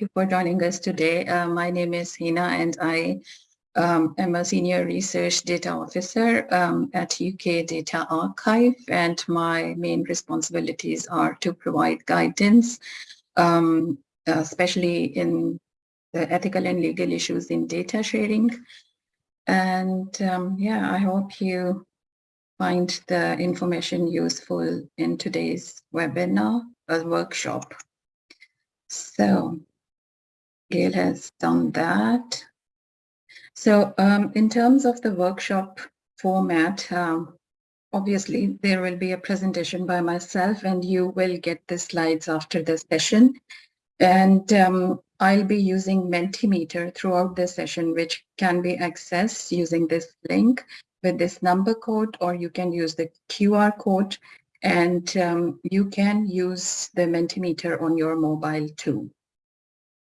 you for joining us today. Uh, my name is Hina and I um, am a senior research data officer um, at UK Data Archive and my main responsibilities are to provide guidance, um, especially in the ethical and legal issues in data sharing. And um, yeah, I hope you find the information useful in today's webinar, a workshop. So Gail has done that. So um, in terms of the workshop format, um, obviously there will be a presentation by myself and you will get the slides after the session. And um, I'll be using Mentimeter throughout the session, which can be accessed using this link with this number code, or you can use the QR code and um, you can use the Mentimeter on your mobile too.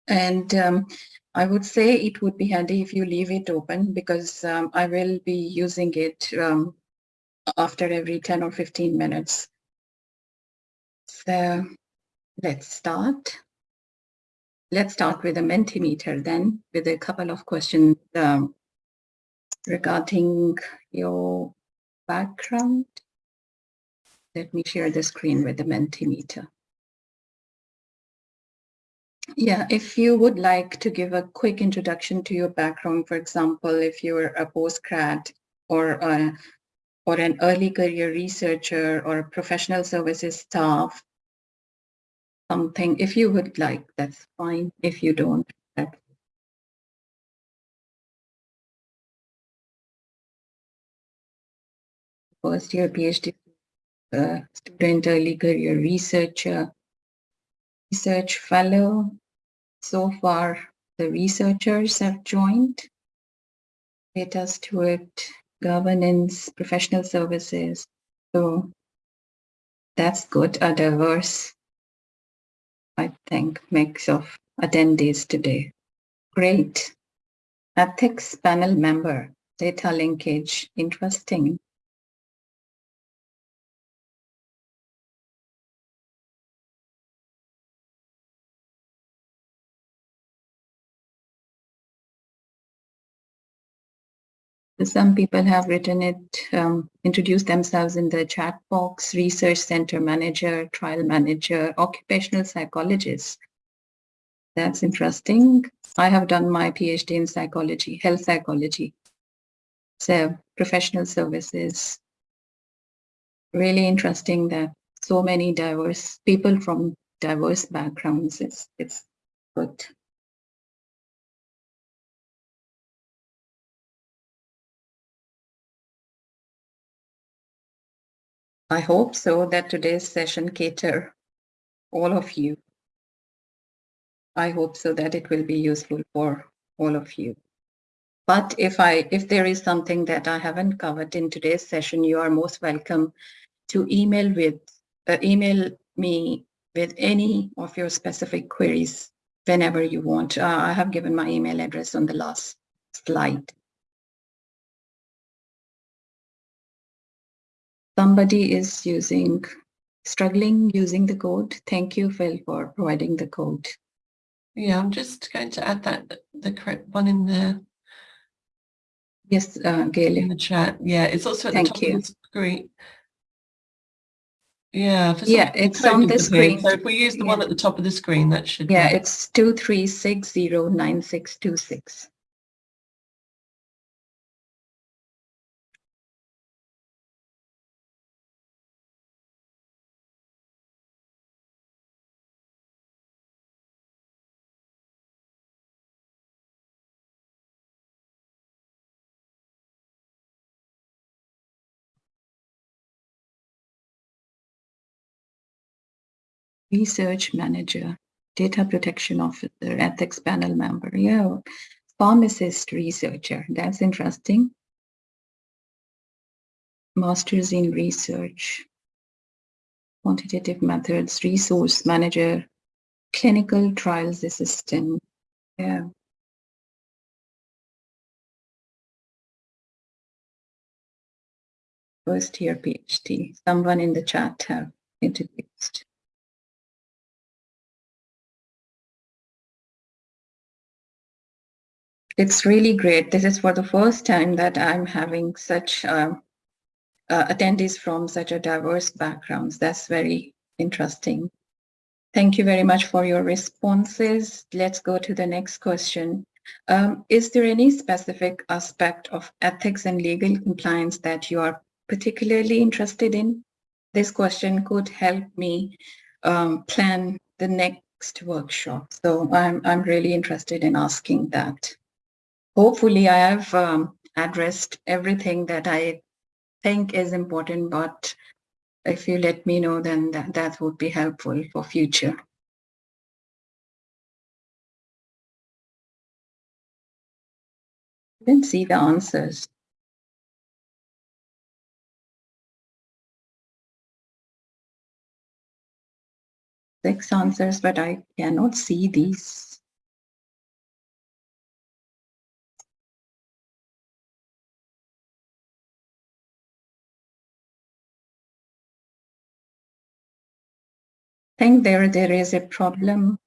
And um, I would say it would be handy if you leave it open because um, I will be using it um, after every 10 or 15 minutes. So let's start. Let's start with a Mentimeter then with a couple of questions um, regarding your background. Let me share the screen with the Mentimeter. Yeah, if you would like to give a quick introduction to your background, for example, if you're a postgrad or a, or an early career researcher or a professional services staff, something, if you would like, that's fine. If you don't, that's first year PhD uh, student, early career researcher, research fellow. So far, the researchers have joined. Data steward, governance, professional services. So that's good, a diverse, I think, mix of attendees today. Great. Ethics panel member, data linkage, interesting. Some people have written it, um, introduced themselves in the chat box, research center manager, trial manager, occupational psychologist. That's interesting. I have done my PhD in psychology, health psychology. So professional services. Really interesting that so many diverse people from diverse backgrounds. It's, it's good. I hope so that today's session cater all of you. I hope so that it will be useful for all of you. But if I if there is something that I haven't covered in today's session, you are most welcome to email with uh, email me with any of your specific queries whenever you want. Uh, I have given my email address on the last slide. Somebody is using, struggling using the code, thank you, Phil, for providing the code. Yeah, I'm just going to add that, the correct one in there. Yes, uh, Gail. In the chat. Yeah, it's also at Thank the top you. of the screen. Yeah, yeah, it's on the screen. So if we use the yeah. one at the top of the screen, that should Yeah, be. it's 23609626. Research manager, data protection officer, ethics panel member. Yeah, pharmacist researcher. That's interesting. Masters in research, quantitative methods, resource manager, clinical trials assistant. Yeah. First year PhD. Someone in the chat have introduced. It's really great. This is for the first time that I'm having such uh, uh, attendees from such a diverse backgrounds. That's very interesting. Thank you very much for your responses. Let's go to the next question. Um, is there any specific aspect of ethics and legal compliance that you are particularly interested in? This question could help me um, plan the next workshop. So I'm, I'm really interested in asking that. Hopefully I have um, addressed everything that I think is important, but if you let me know, then that, that would be helpful for future. You can see the answers. Six answers, but I cannot see these. Think there there is a problem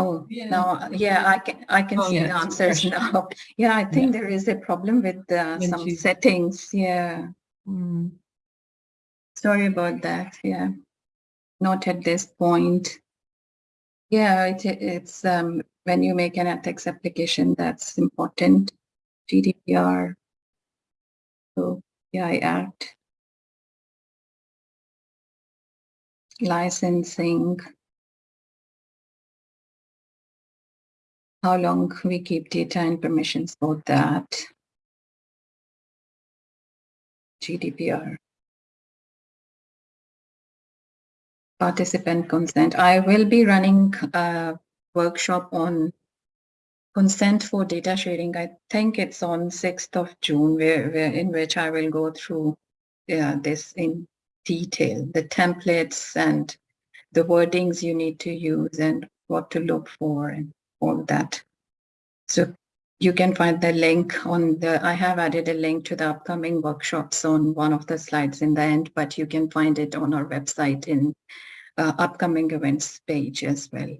Oh, Yeah. now, yeah, I can, I can Oh, see yeah, the answers now. Yeah, I think there is a problem with uh, some you- settings. Yeah, Mm. sorry about that. Yeah, not at this point. Yeah, it, it's um, when you make an ethics application, that's important. GDPR. So, yeah, I Act. Licensing. How long we keep data and permissions for that. GDPR. Participant consent. I will be running a workshop on consent for data sharing. I think it's on 6th of June, where, where in which I will go through yeah, this in detail, the templates and the wordings you need to use and what to look for and all that. So you can find the link on the, I have added a link to the upcoming workshops on one of the slides in the end, but you can find it on our website in uh, upcoming events page as well.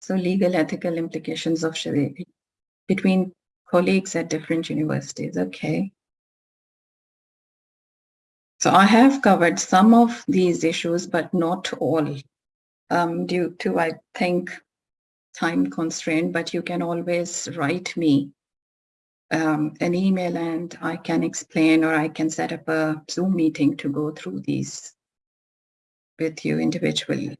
So legal ethical implications of sharing between colleagues at different universities. Okay. So I have covered some of these issues, but not all um, due to, I think, time constraint, but you can always write me um, an email and I can explain or I can set up a Zoom meeting to go through these with you individually.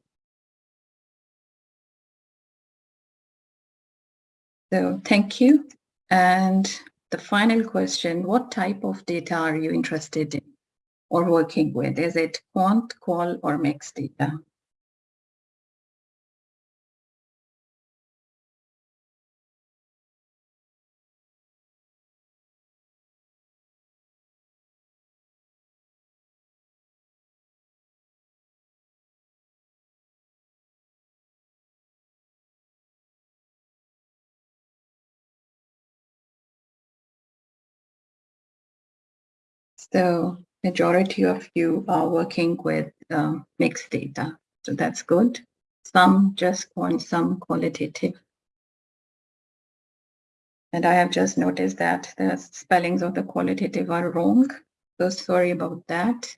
So thank you. And the final question, what type of data are you interested in or working with? Is it quant, qual, or mixed data? So majority of you are working with um, mixed data. So that's good. Some just want some qualitative. And I have just noticed that the spellings of the qualitative are wrong. So sorry about that.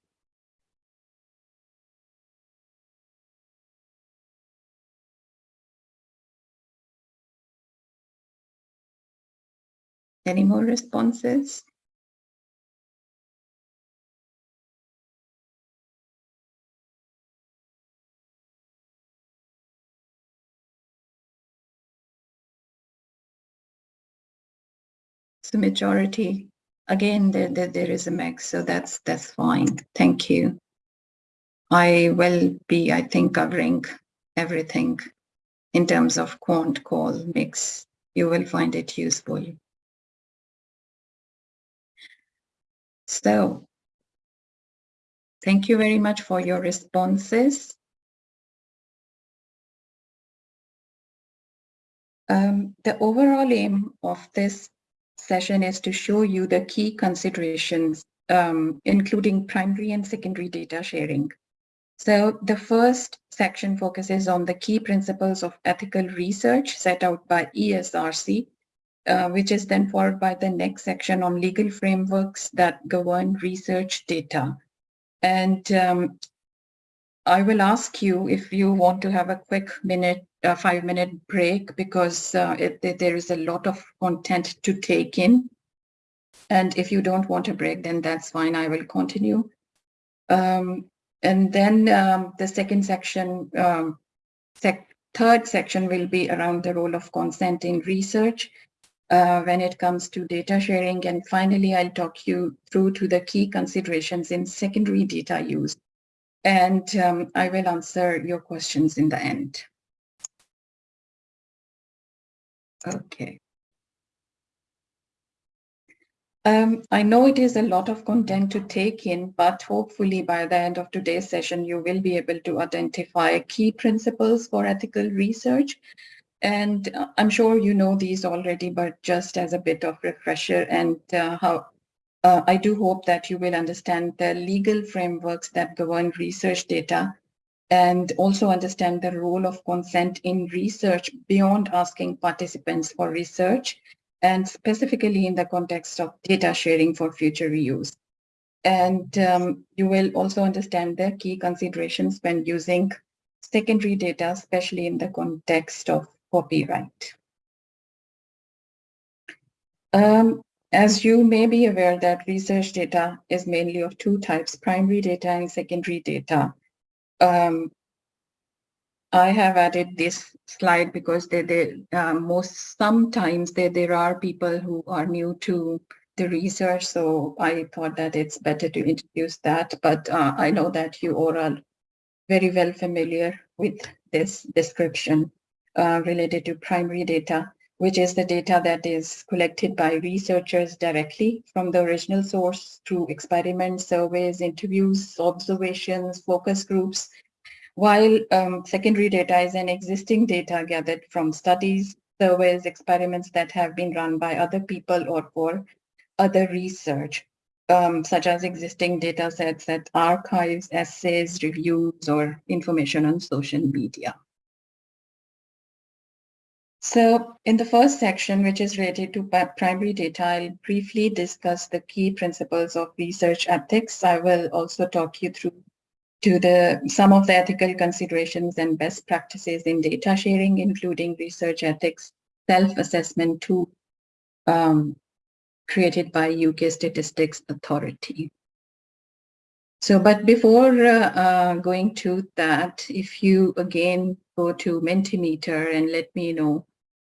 Any more responses? So majority, again, there, there, there is a mix, so that's that's fine. Thank you. I will be, I think, covering everything in terms of quant qual mix. You will find it useful. So thank you very much for your responses. Um, the overall aim of this session is to show you the key considerations, um, including primary and secondary data sharing. So the first section focuses on the key principles of ethical research set out by ESRC, uh, which is then followed by the next section on legal frameworks that govern research data. And um, I will ask you if you want to have a quick minute, uh, five minute break, because uh, it, there is a lot of content to take in. And if you don't want a break, then that's fine. I will continue. Um, and then um, the second section, um, sec third section will be around the role of consent in research uh, when it comes to data sharing. And finally, I'll talk you through to the key considerations in secondary data use. And um, I will answer your questions in the end. Okay. Um, I know it is a lot of content to take in, but hopefully by the end of today's session, you will be able to identify key principles for ethical research. And uh, I'm sure you know these already, but just as a bit of refresher and uh, how uh, I do hope that you will understand the legal frameworks that govern research data and also understand the role of consent in research beyond asking participants for research and specifically in the context of data sharing for future reuse. And um, you will also understand the key considerations when using secondary data, especially in the context of copyright. Um, as you may be aware that research data is mainly of two types, primary data and secondary data. Um, I have added this slide because they, they uh, most sometimes they, there are people who are new to the research, so I thought that it's better to introduce that. But uh, I know that you all are very well familiar with this description uh, related to primary data, which is the data that is collected by researchers directly from the original source through experiments, surveys, interviews, observations, focus groups, while um, secondary data is an existing data gathered from studies, surveys, experiments that have been run by other people or for other research, um, such as existing data sets at archives, essays, reviews, or information on social media. So in the first section, which is related to primary data, I'll briefly discuss the key principles of research ethics. I will also talk you through to the some of the ethical considerations and best practices in data sharing, including research ethics, self-assessment tool um, created by UK Statistics Authority. So, but before uh, uh, going to that, if you again go to Mentimeter and let me know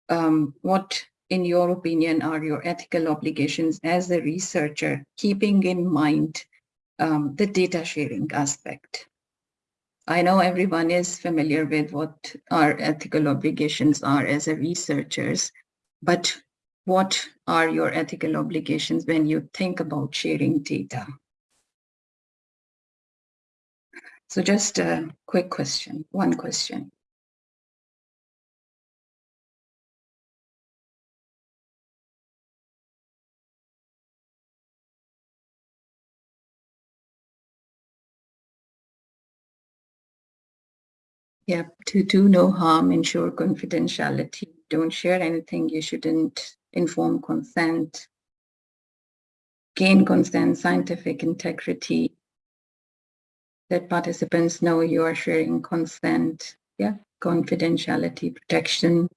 um, what, in your opinion, are your ethical obligations as a researcher, keeping in mind um, the data sharing aspect. I know everyone is familiar with what our ethical obligations are as a researchers, but what are your ethical obligations when you think about sharing data? So just a quick question, one question. Yeah, to do no harm, ensure confidentiality. Don't share anything you shouldn't inform consent. Gain consent, scientific integrity. Let participants know you are sharing consent. Yeah, confidentiality, protection.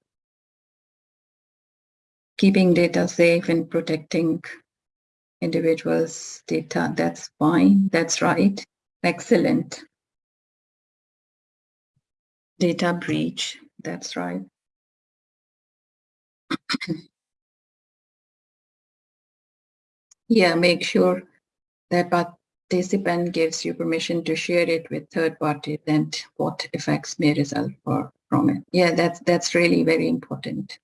Keeping data safe and protecting individuals' data. That's fine. That's right. Excellent. Data breach, that's right. yeah, make sure that participant gives you permission to share it with third parties and what effects may result for, from it. Yeah, that's, that's really very important.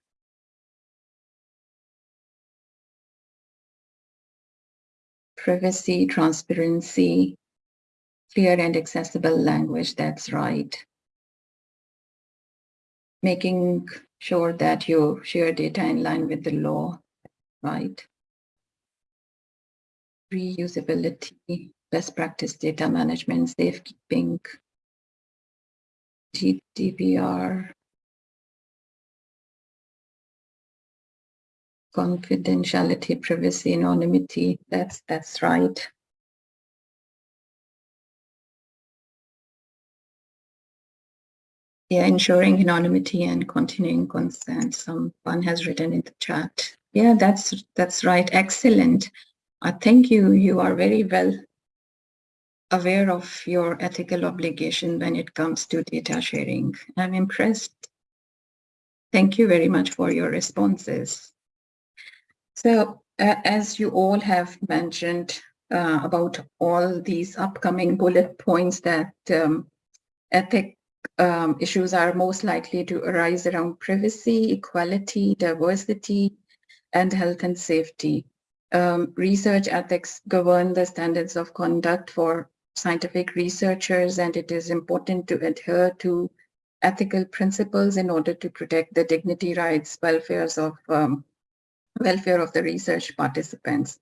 Privacy, transparency, clear and accessible language, that's right making sure that you share data in line with the law, right? Reusability, best practice data management, safekeeping, GDPR confidentiality, privacy, anonymity. That's that's right. Yeah, ensuring anonymity and continuing consent. Someone has written in the chat. Yeah, that's that's right. Excellent. I think you you are very well aware of your ethical obligation when it comes to data sharing. I'm impressed. Thank you very much for your responses. So uh, as you all have mentioned uh, about all these upcoming bullet points that um, ethic um, issues are most likely to arise around privacy, equality, diversity, and health and safety. Um, research ethics govern the standards of conduct for scientific researchers, and it is important to adhere to ethical principles in order to protect the dignity, rights, welfares of um, welfare of the research participants.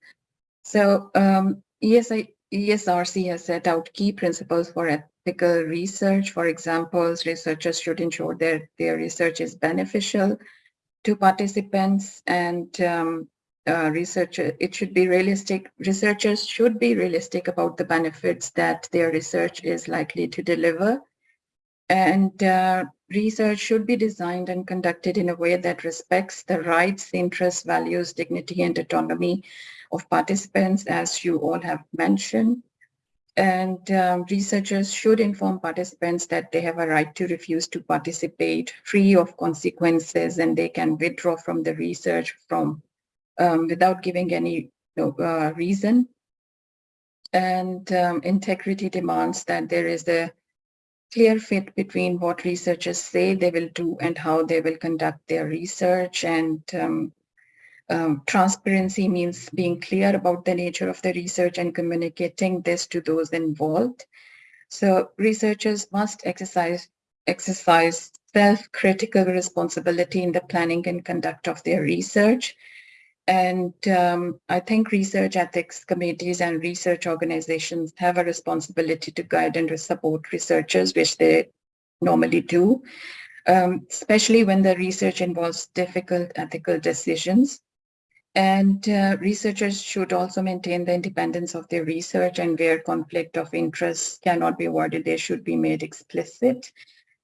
So um, ESI, ESRC has set out key principles for ethical research. For example, researchers should ensure that their research is beneficial to participants and um, uh, it should be realistic. Researchers should be realistic about the benefits that their research is likely to deliver. And uh, research should be designed and conducted in a way that respects the rights, interests, values, dignity, and autonomy of participants, as you all have mentioned. And um, researchers should inform participants that they have a right to refuse to participate free of consequences and they can withdraw from the research from um, without giving any uh, reason. And um, integrity demands that there is a clear fit between what researchers say they will do and how they will conduct their research. And um, transparency means being clear about the nature of the research and communicating this to those involved. So researchers must exercise exercise self-critical responsibility in the planning and conduct of their research and um, I think research ethics committees and research organizations have a responsibility to guide and support researchers, which they normally do, um, especially when the research involves difficult ethical decisions. And uh, researchers should also maintain the independence of their research and where conflict of interest cannot be avoided, they should be made explicit.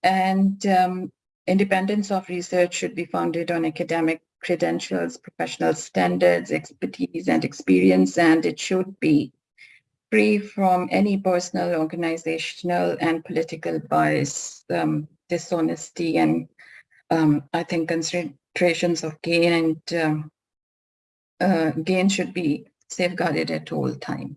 And um, independence of research should be founded on academic credentials, professional standards, expertise, and experience, and it should be free from any personal, organizational, and political bias, um, dishonesty, and um, I think considerations of gain and um, uh, gain should be safeguarded at all time.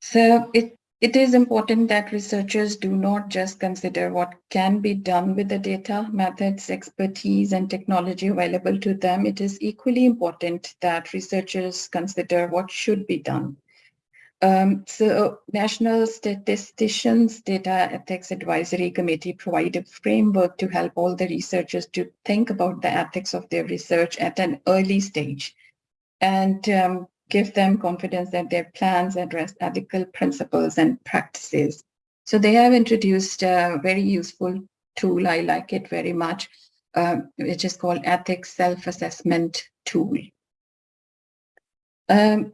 So it it is important that researchers do not just consider what can be done with the data, methods, expertise, and technology available to them. It is equally important that researchers consider what should be done. Um, so National Statisticians Data Ethics Advisory Committee provide a framework to help all the researchers to think about the ethics of their research at an early stage. And um, give them confidence that their plans address ethical principles and practices. So they have introduced a very useful tool. I like it very much, uh, which is called Ethics Self-Assessment Tool. Um,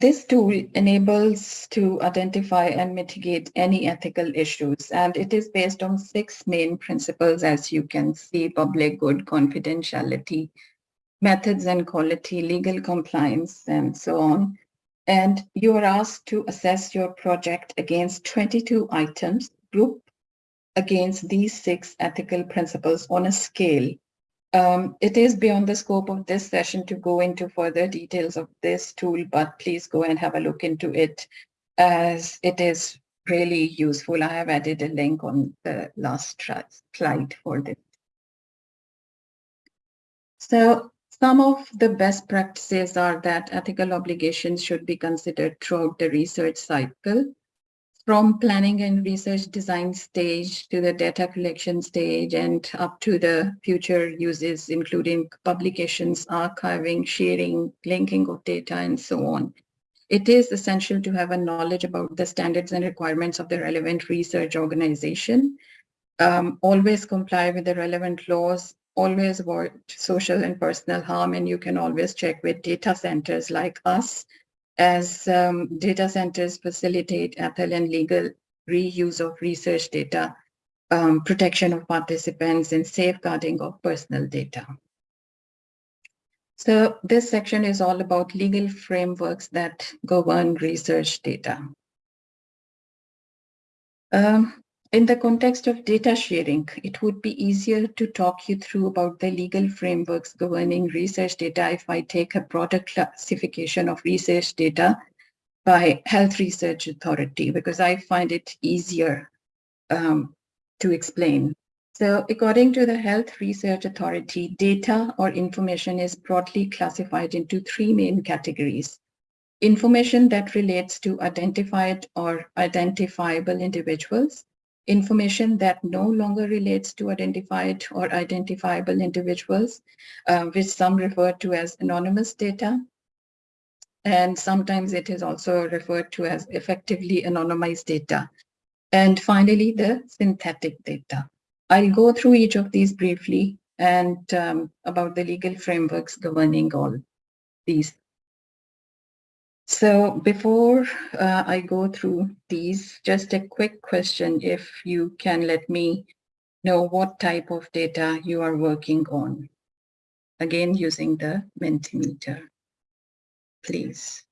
this tool enables to identify and mitigate any ethical issues, and it is based on six main principles, as you can see, public good, confidentiality, methods and quality, legal compliance, and so on. And you are asked to assess your project against 22 items grouped against these six ethical principles on a scale. Um, it is beyond the scope of this session to go into further details of this tool, but please go and have a look into it as it is really useful. I have added a link on the last slide for this. So some of the best practices are that ethical obligations should be considered throughout the research cycle, from planning and research design stage to the data collection stage and up to the future uses, including publications, archiving, sharing, linking of data, and so on. it is essential to have a knowledge about the standards and requirements of the relevant research organization, um, always comply with the relevant laws, always avoid social and personal harm, and you can always check with data centers like us, as um, data centers facilitate ethical and legal reuse of research data, um, protection of participants, and safeguarding of personal data. So this section is all about legal frameworks that govern research data. Um, in the context of data sharing, it would be easier to talk you through about the legal frameworks governing research data if I take a broader classification of research data by Health Research Authority, because I find it easier um, to explain. So according to the Health Research Authority, data or information is broadly classified into three main categories. Information that relates to identified or identifiable individuals, information that no longer relates to identified or identifiable individuals, uh, which some refer to as anonymous data, and sometimes it is also referred to as effectively anonymized data. And finally, the synthetic data. I'll go through each of these briefly and um, about the legal frameworks governing all these. So before uh, I go through these, just a quick question if you can let me know what type of data you are working on. Again, using the Mentimeter, please.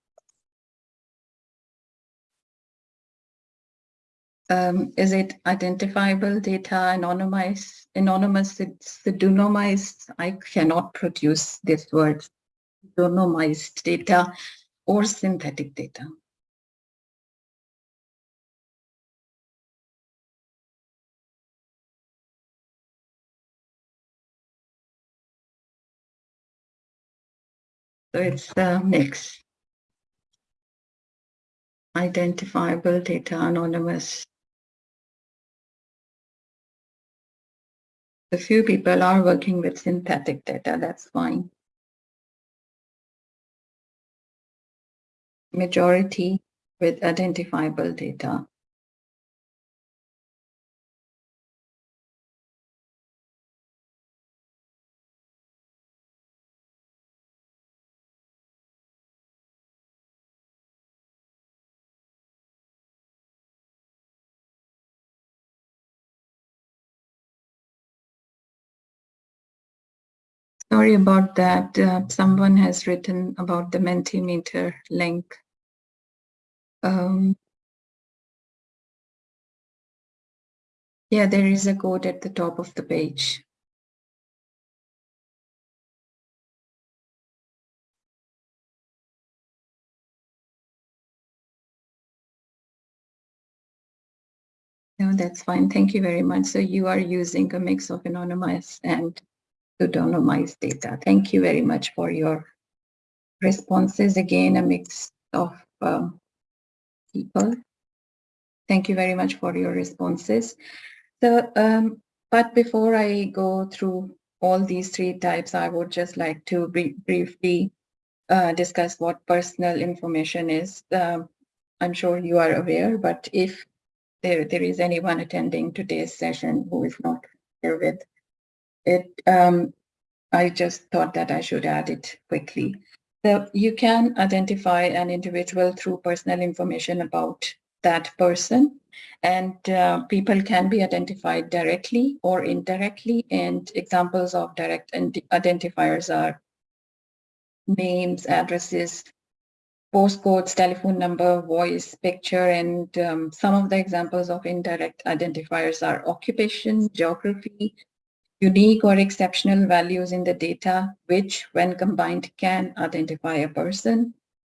um, is it identifiable data, anonymized, anonymous, it's the pseudonymized? I cannot produce this word, pseudonymized data or synthetic data. So it's a mix. Identifiable data, anonymous, A few people are working with synthetic data, that's fine. Majority with identifiable data. Sorry about that. Uh, someone has written about the Mentimeter link. Um, yeah, there is a code at the top of the page. No, that's fine. Thank you very much. So you are using a mix of anonymous and pseudonymized data. Thank you very much for your responses. Again, a mix of um, people. Thank you very much for your responses. So, um, but before I go through all these three types, I would just like to briefly uh, discuss what personal information is. Um, I'm sure you are aware, but if there, there is anyone attending today's session who is not here with it, um, I just thought that I should add it quickly. So you can identify an individual through personal information about that person. And uh, people can be identified directly or indirectly. And examples of direct identifiers are names, addresses, postcodes, telephone number, voice, picture, and um, some of the examples of indirect identifiers are occupation, geography, unique or exceptional values in the data, which when combined can identify a person.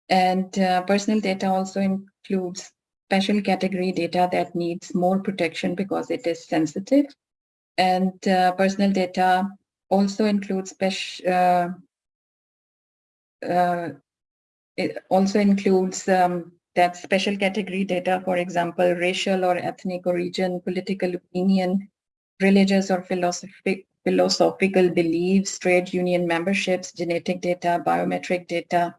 And uh, personal data also includes special category data that needs more protection because it is sensitive. And uh, personal data also includes special, uh, uh, it also includes um, that special category data, for example, racial or ethnic origin, political opinion, religious or philosophic, philosophical beliefs, trade union memberships, genetic data, biometric data,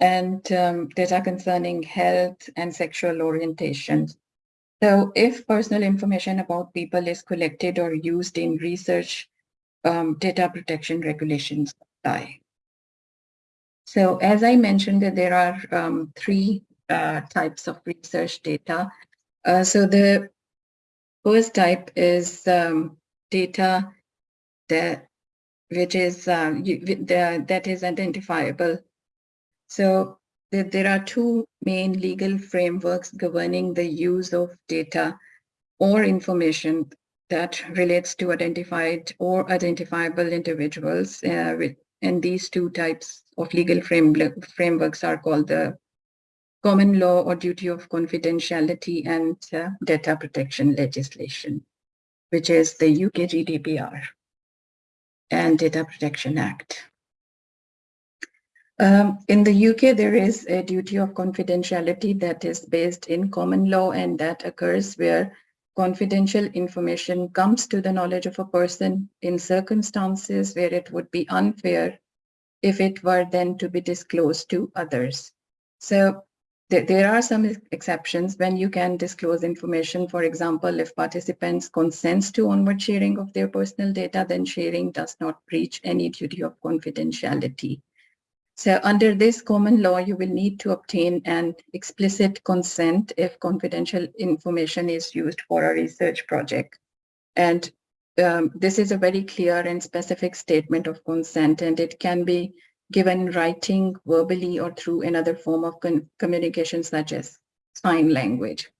and um, data concerning health and sexual orientation. So if personal information about people is collected or used in research, um, data protection regulations apply. So as I mentioned that there are um, three uh, types of research data. Uh, so the first type is um, data that which is uh, you, the, that is identifiable. So the, there are two main legal frameworks governing the use of data or information that relates to identified or identifiable individuals. Uh, with, and these two types of legal frame, frameworks are called the common law or duty of confidentiality and uh, data protection legislation, which is the UK GDPR and Data Protection Act. Um, in the UK, there is a duty of confidentiality that is based in common law and that occurs where confidential information comes to the knowledge of a person in circumstances where it would be unfair if it were then to be disclosed to others. So there are some exceptions when you can disclose information. For example, if participants consents to onward sharing of their personal data, then sharing does not breach any duty of confidentiality. So under this common law, you will need to obtain an explicit consent if confidential information is used for a research project. And um, this is a very clear and specific statement of consent, and it can be given writing, verbally, or through another form of communication such as sign language.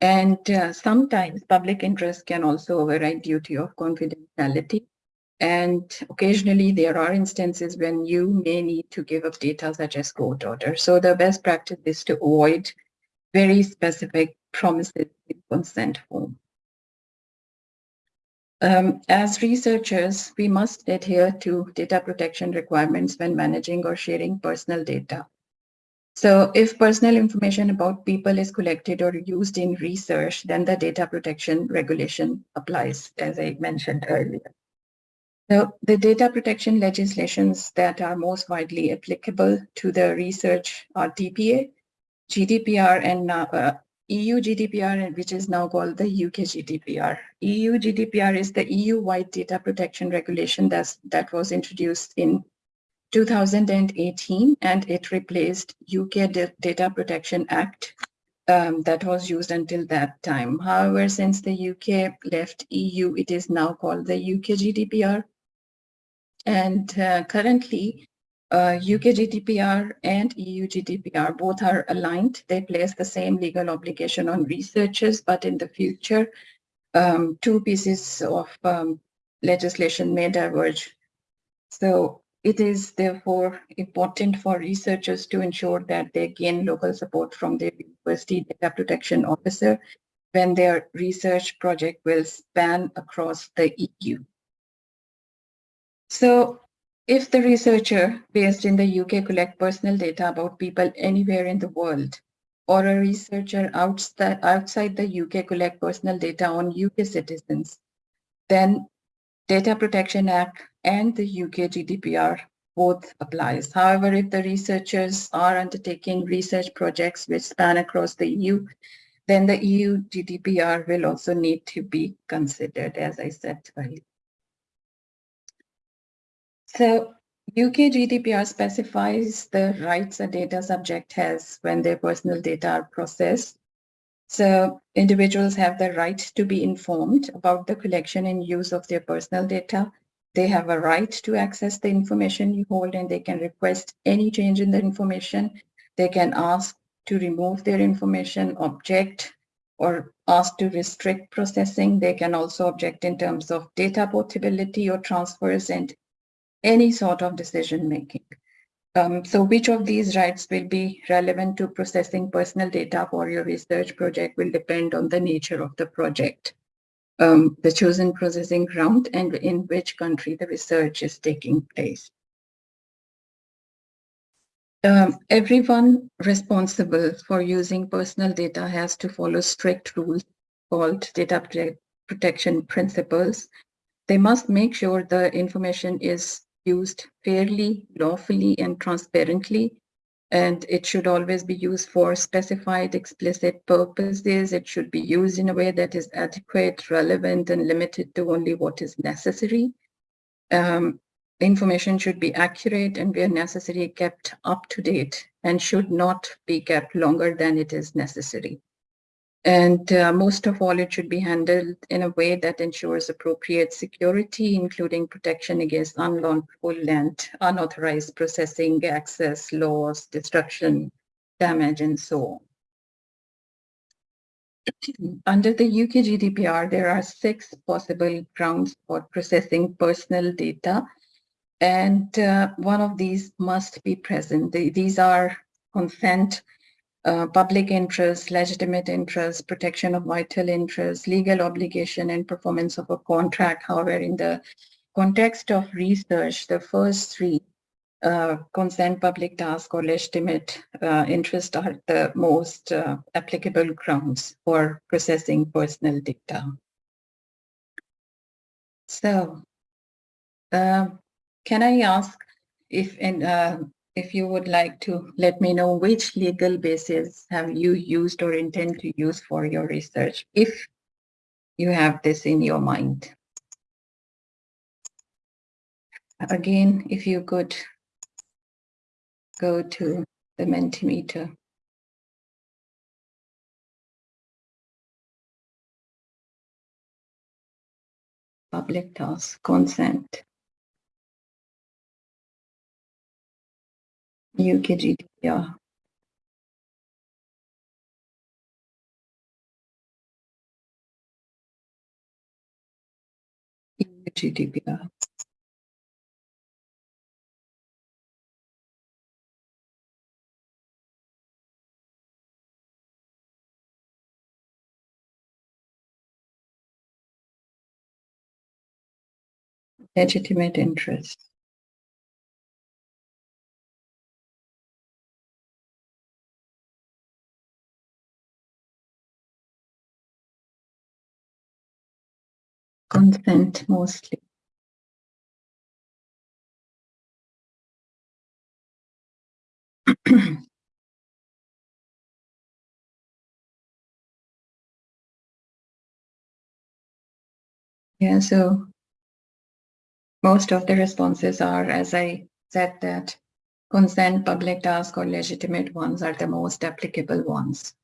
And uh, sometimes public interest can also override duty of confidentiality. And occasionally there are instances when you may need to give up data such as court order. So the best practice is to avoid very specific promises in consent form. Um, as researchers, we must adhere to data protection requirements when managing or sharing personal data. So if personal information about people is collected or used in research, then the data protection regulation applies, as I mentioned earlier. So the data protection legislations that are most widely applicable to the research are DPA, GDPR, and uh, EU GDPR, which is now called the UK GDPR. EU GDPR is the EU-wide data protection regulation that's, that was introduced in 2018, and it replaced UK Data Protection Act um, that was used until that time. However, since the UK left EU, it is now called the UK GDPR. And uh, currently, UK GDPR and EU GDPR both are aligned. They place the same legal obligation on researchers, but in the future, um, two pieces of um, legislation may diverge. So it is therefore important for researchers to ensure that they gain local support from their university data protection officer when their research project will span across the EU. So if the researcher based in the UK collect personal data about people anywhere in the world, or a researcher outside, the UK collect personal data on UK citizens, then Data Protection Act and the UK GDPR both applies. However, if the researchers are undertaking research projects which span across the EU, then the EU GDPR will also need to be considered, as I said earlier. So UK GDPR specifies the rights a data subject has when their personal data are processed. So individuals have the right to be informed about the collection and use of their personal data. They have a right to access the information you hold and they can request any change in the information. They can ask to remove their information, object, or ask to restrict processing. They can also object in terms of data portability or transfers and any sort of decision making. Um, so which of these rights will be relevant to processing personal data for your research project will depend on the nature of the project, um, the chosen processing ground, and in which country the research is taking place. Um, everyone responsible for using personal data has to follow strict rules called data protection principles. They must make sure the information is used fairly, lawfully, and transparently. and it should always be used for specified explicit purposes. It should be used in a way that is adequate, relevant, and limited to only what is necessary. Um, information should be accurate and where necessary kept up to date and should not be kept longer than it is necessary. And uh, most of all, it should be handled in a way that ensures appropriate security, including protection against unlawful and unauthorized processing, access, loss, destruction, damage, and so on. Under the UK GDPR, there are six possible grounds for processing personal data, and uh, one of these must be present. The, these are consent, uh, public interest, legitimate interest, protection of vital interest, legal obligation, and performance of a contract. However, in the context of research, the first three, uh, consent, public task, or legitimate uh, interest are the most uh, applicable grounds for processing personal data. So, uh, can I ask if in, if you would like to let me know which legal basis have you used or intend to use for your research, if you have this in your mind. Again, if you could go to the Mentimeter. Public task consent. UK GDPR. EU GDPR. Legitimate interest. Consent mostly. yeah, so most of the responses are, as I said, that consent, public task, or legitimate ones are the most applicable ones.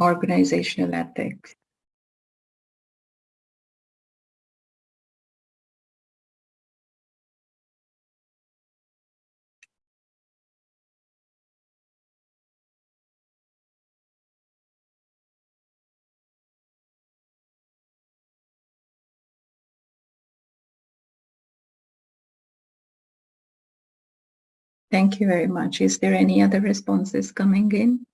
Organizational ethics. Thank you very much. Is there any other responses coming in?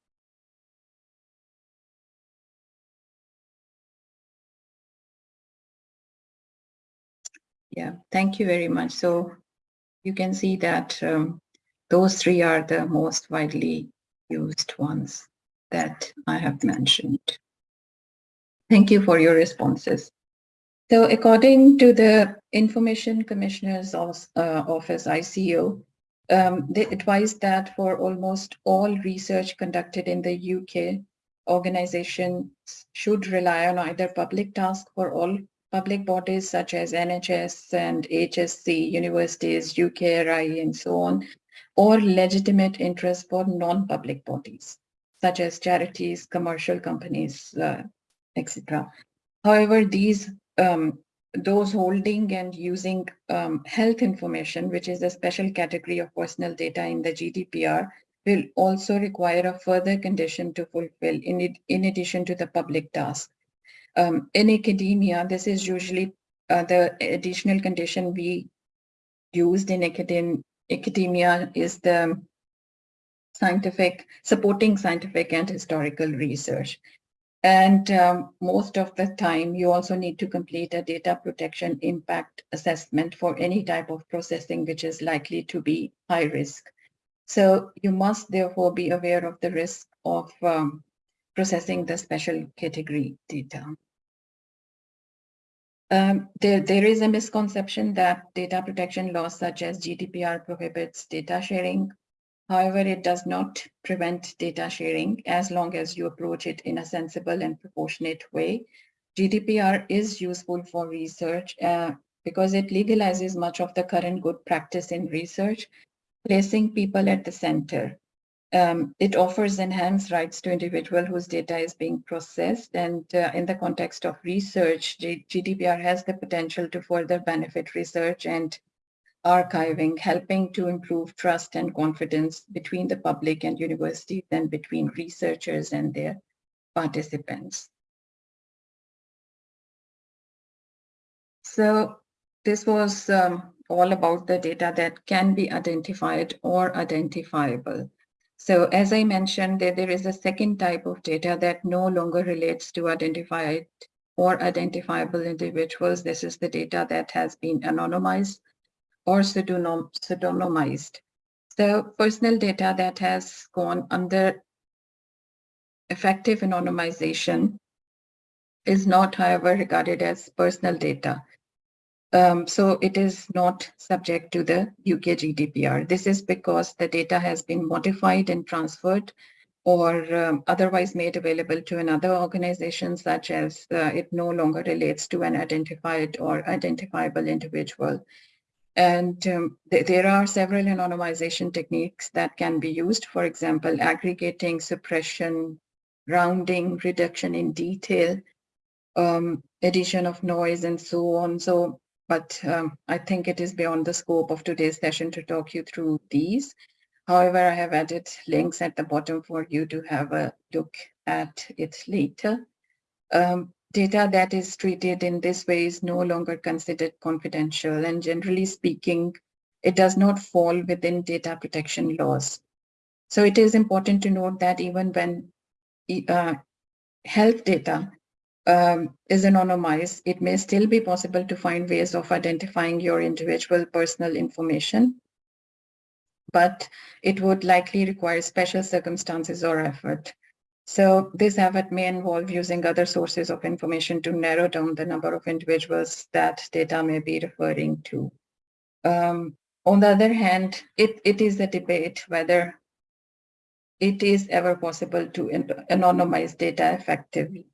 Yeah, thank you very much. So you can see that um, those three are the most widely used ones that I have mentioned. Thank you for your responses. So according to the Information Commissioner's uh, Office, ICO, um, they advised that for almost all research conducted in the UK, organizations should rely on either public task for all public bodies such as NHS and HSC, universities, UKRI, and so on, or legitimate interest for non-public bodies, such as charities, commercial companies, uh, etc. However, these um, those holding and using um, health information, which is a special category of personal data in the GDPR, will also require a further condition to fulfill in, it, in addition to the public task. Um, in academia, this is usually uh, the additional condition we used in academ academia is the scientific, supporting scientific and historical research. And um, most of the time, you also need to complete a data protection impact assessment for any type of processing which is likely to be high risk. So you must therefore be aware of the risk of um, processing the special category data. Um, there, there is a misconception that data protection laws such as GDPR prohibits data sharing However, it does not prevent data sharing as long as you approach it in a sensible and proportionate way. GDPR is useful for research uh, because it legalizes much of the current good practice in research, placing people at the center. Um, it offers enhanced rights to individual whose data is being processed. And uh, in the context of research, G GDPR has the potential to further benefit research and archiving, helping to improve trust and confidence between the public and universities and between researchers and their participants. So this was um, all about the data that can be identified or identifiable. So as I mentioned, there, there is a second type of data that no longer relates to identified or identifiable individuals. This is the data that has been anonymized or pseudonym, pseudonymized. So personal data that has gone under effective anonymization is not, however, regarded as personal data. Um, so it is not subject to the UK GDPR. This is because the data has been modified and transferred or um, otherwise made available to another organization such as uh, it no longer relates to an identified or identifiable individual. And um, th there are several anonymization techniques that can be used. For example, aggregating, suppression, rounding, reduction in detail, um, addition of noise, and so on. So but um, I think it is beyond the scope of today's session to talk you through these. However, I have added links at the bottom for you to have a look at it later. Um, data that is treated in this way is no longer considered confidential and generally speaking, it does not fall within data protection laws. So it is important to note that even when uh, health data um, is anonymized, it may still be possible to find ways of identifying your individual personal information, but it would likely require special circumstances or effort. So this effort may involve using other sources of information to narrow down the number of individuals that data may be referring to. Um, on the other hand, it, it is a debate whether it is ever possible to anonymize data effectively.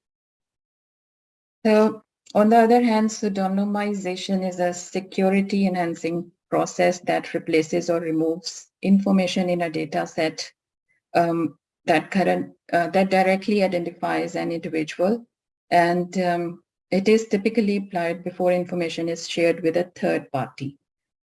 So on the other hand, pseudonymization is a security enhancing process that replaces or removes information in a data set um, that current uh, that directly identifies an individual and um, it is typically applied before information is shared with a third party.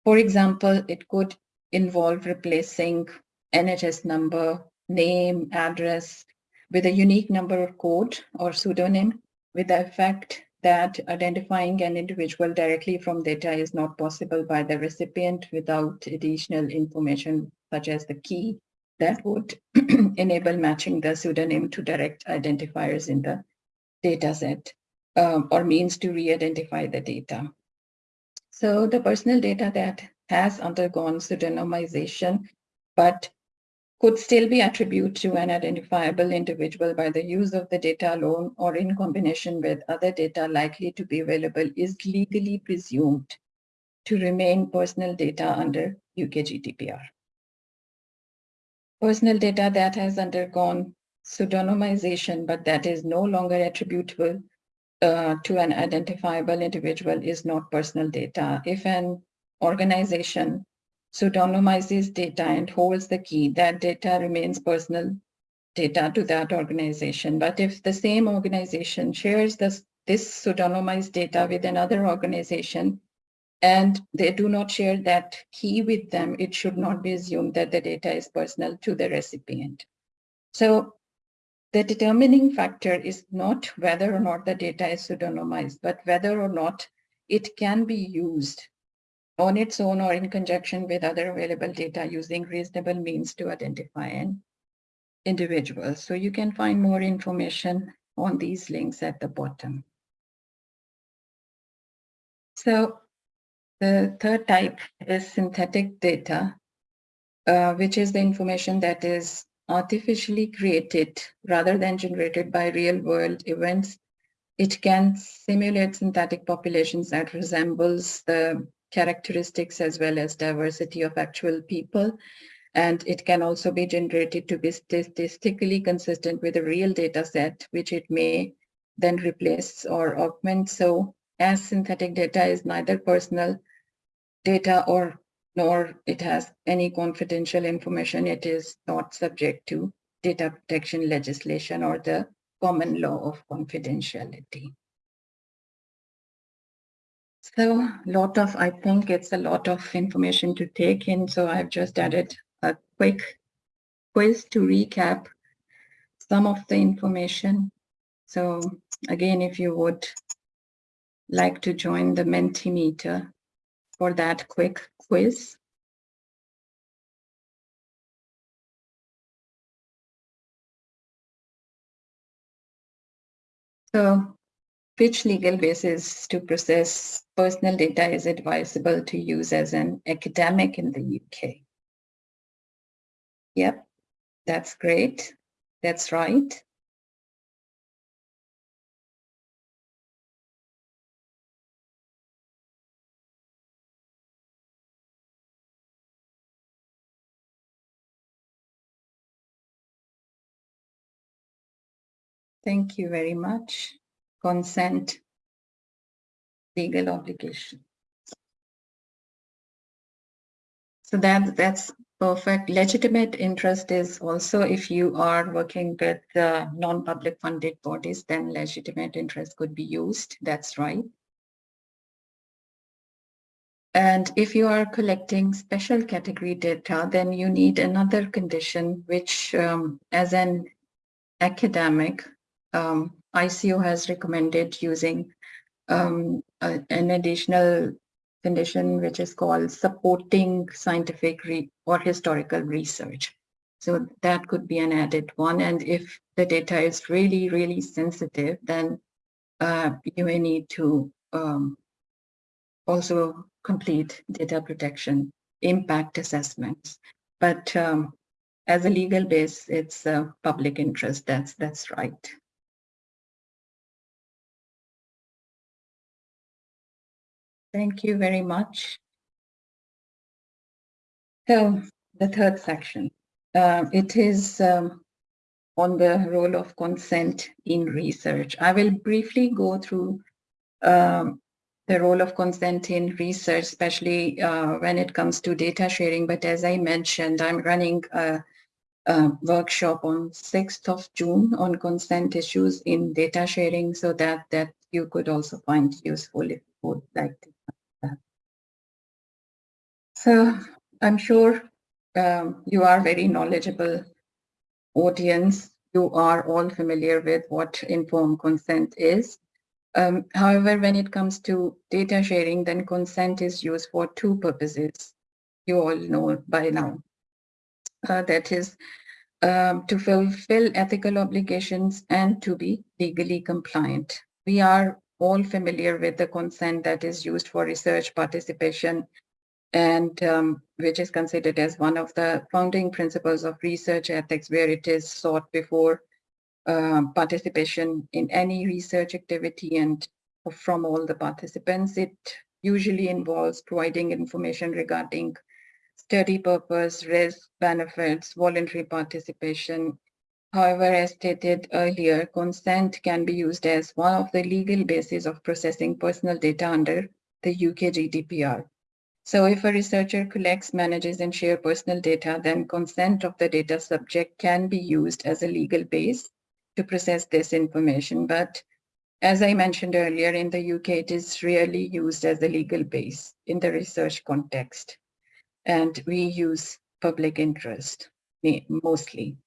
For example, it could involve replacing NHS number, name, address with a unique number or code or pseudonym with the effect that identifying an individual directly from data is not possible by the recipient without additional information such as the key that would enable matching the pseudonym to direct identifiers in the data set um, or means to re-identify the data. So the personal data that has undergone pseudonymization but could still be attributed to an identifiable individual by the use of the data alone or in combination with other data likely to be available is legally presumed to remain personal data under UK GDPR. Personal data that has undergone pseudonymization but that is no longer attributable uh, to an identifiable individual is not personal data. If an organization pseudonymizes data and holds the key, that data remains personal data to that organization. But if the same organization shares this, this pseudonymized data with another organization and they do not share that key with them, it should not be assumed that the data is personal to the recipient. So the determining factor is not whether or not the data is pseudonymized, but whether or not it can be used on its own or in conjunction with other available data using reasonable means to identify an individual. So you can find more information on these links at the bottom. So the third type is synthetic data, uh, which is the information that is artificially created rather than generated by real world events. It can simulate synthetic populations that resembles the characteristics as well as diversity of actual people. And it can also be generated to be statistically consistent with a real data set, which it may then replace or augment. So as synthetic data is neither personal data or nor it has any confidential information, it is not subject to data protection legislation or the common law of confidentiality. So a lot of, I think it's a lot of information to take in. So I've just added a quick quiz to recap some of the information. So again, if you would like to join the Mentimeter for that quick quiz. So which legal basis to process personal data is advisable to use as an academic in the UK? Yep, that's great. That's right. Thank you very much consent, legal obligation. So that that's perfect. Legitimate interest is also if you are working with non-public funded bodies, then legitimate interest could be used. That's right. And if you are collecting special category data, then you need another condition, which um, as an academic, um, ICO has recommended using um, a, an additional condition which is called supporting scientific or historical research. So that could be an added one. And if the data is really, really sensitive, then uh, you may need to um, also complete data protection impact assessments. But um, as a legal base, it's a public interest. That's that's right. Thank you very much. So the third section, uh, it is um, on the role of consent in research. I will briefly go through um, the role of consent in research, especially uh, when it comes to data sharing. But as I mentioned, I'm running a, a, workshop on 6th of June on consent issues in data sharing so that, that you could also find useful if you would like to so I'm sure um, you are very knowledgeable audience. You are all familiar with what informed consent is. Um, however, when it comes to data sharing, then consent is used for two purposes. You all know by now. Uh, that is um, to fulfill ethical obligations and to be legally compliant. We are all familiar with the consent that is used for research participation and um, which is considered as one of the founding principles of research ethics, where it is sought before uh, participation in any research activity and from all the participants. It usually involves providing information regarding study purpose, risk, benefits, voluntary participation. However, as stated earlier, consent can be used as one of the legal bases of processing personal data under the UK GDPR. So if a researcher collects, manages, and shares personal data, then consent of the data subject can be used as a legal base to process this information. But as I mentioned earlier, in the UK, it is rarely used as a legal base in the research context. And we use public interest mostly.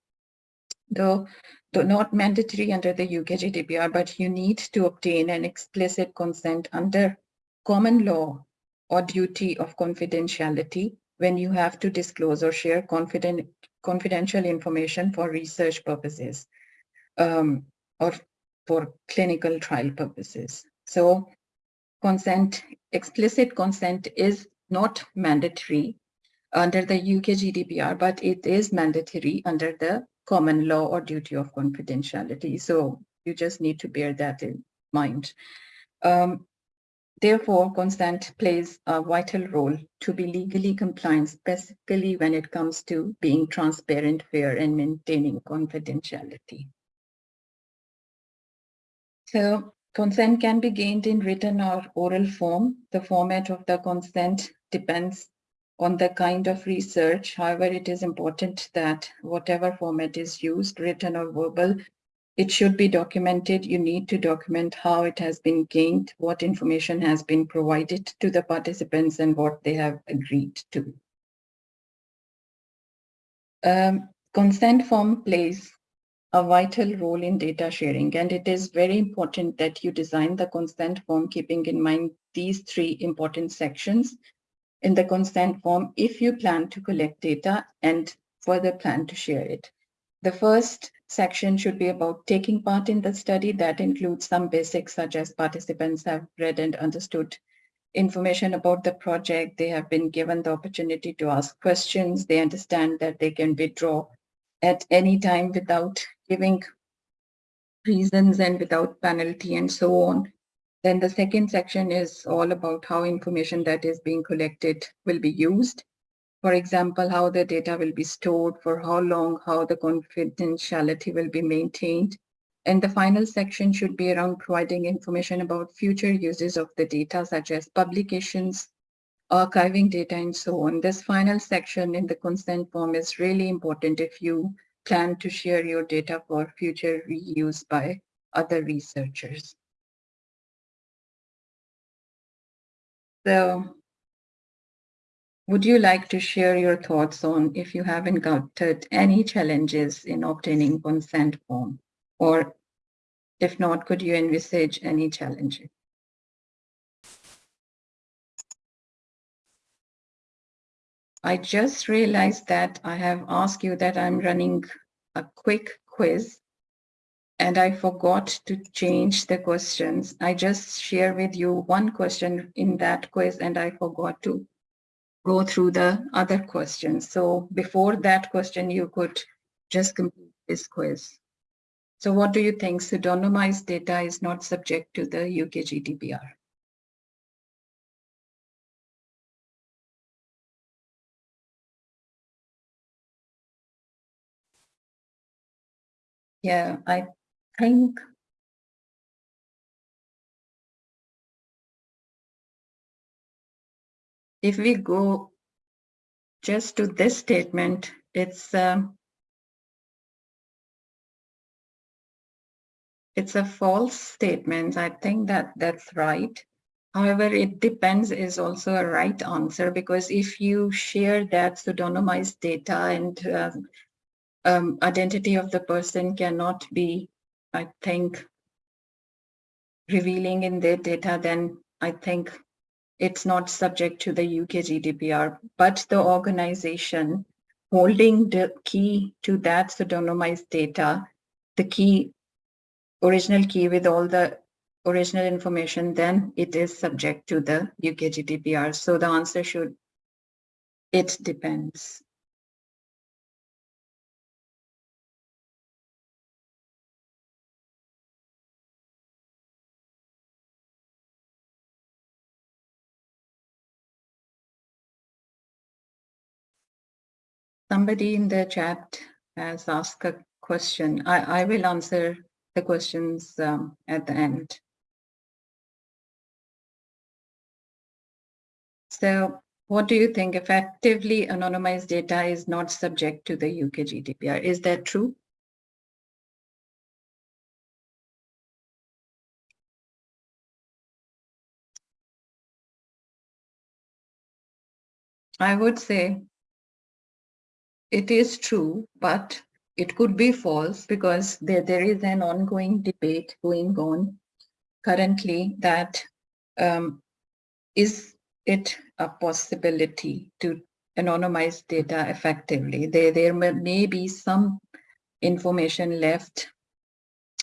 Though, though not mandatory under the UK GDPR, but you need to obtain an explicit consent under common law or duty of confidentiality when you have to disclose or share confident, confidential information for research purposes um, or for clinical trial purposes. So consent, explicit consent is not mandatory under the UK GDPR, but it is mandatory under the common law or duty of confidentiality. So you just need to bear that in mind. Um, Therefore, consent plays a vital role to be legally compliant, specifically when it comes to being transparent, fair, and maintaining confidentiality. So consent can be gained in written or oral form. The format of the consent depends on the kind of research. However, it is important that whatever format is used, written or verbal, it should be documented. You need to document how it has been gained, what information has been provided to the participants and what they have agreed to. Um, consent form plays a vital role in data sharing and it is very important that you design the consent form keeping in mind these three important sections in the consent form if you plan to collect data and further plan to share it. The first section should be about taking part in the study. That includes some basics such as participants have read and understood information about the project. They have been given the opportunity to ask questions. They understand that they can withdraw at any time without giving reasons and without penalty and so on. Then the second section is all about how information that is being collected will be used. For example, how the data will be stored, for how long, how the confidentiality will be maintained. And the final section should be around providing information about future uses of the data, such as publications, archiving data, and so on. This final section in the consent form is really important if you plan to share your data for future reuse by other researchers. So would you like to share your thoughts on if you have encountered any challenges in obtaining consent form? Or if not, could you envisage any challenges? I just realized that I have asked you that I'm running a quick quiz and I forgot to change the questions. I just share with you one question in that quiz and I forgot to go through the other questions. So before that question, you could just complete this quiz. So what do you think? Pseudonymized data is not subject to the UK GDPR. Yeah, I think if we go just to this statement, it's um, it's a false statement. I think that that's right. However, it depends is also a right answer because if you share that pseudonymized data and uh, um, identity of the person cannot be, I think, revealing in their data, then I think it's not subject to the UK GDPR, but the organization holding the key to that pseudonymized data, the key, original key with all the original information, then it is subject to the UK GDPR. So the answer should, it depends. Somebody in the chat has asked a question. I, I will answer the questions um, at the end. So what do you think? Effectively anonymized data is not subject to the UK GDPR. Is that true? I would say it is true, but it could be false because there, there is an ongoing debate going on currently that um, is it a possibility to anonymize data effectively. There, there may, be some information left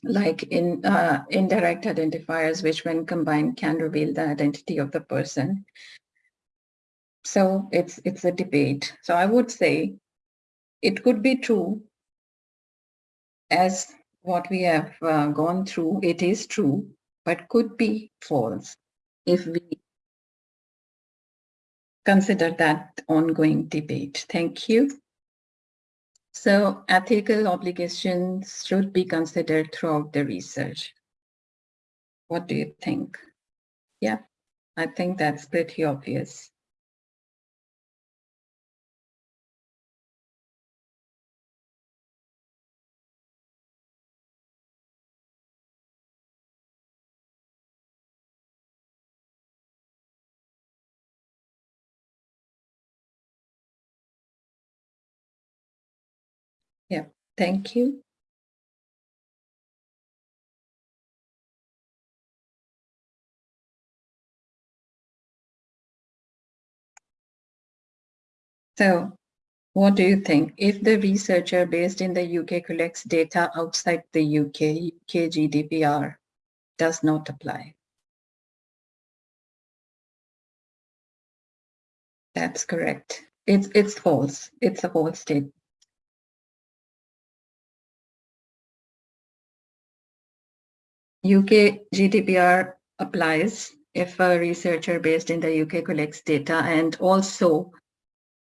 like in uh, indirect identifiers, which when combined can reveal the identity of the person. So it's, it's a debate. So I would say it could be true as what we have uh, gone through, it is true, but could be false. if we consider that ongoing debate. Thank you. So ethical obligations should be considered throughout the research. What do you think? Yeah, I think that's pretty obvious. Thank you. So what do you think? If the researcher based in the UK collects data outside the UK, UK GDPR does not apply. That's correct. It's, it's false. It's a false statement. UK GDPR applies if a researcher based in the UK collects data and also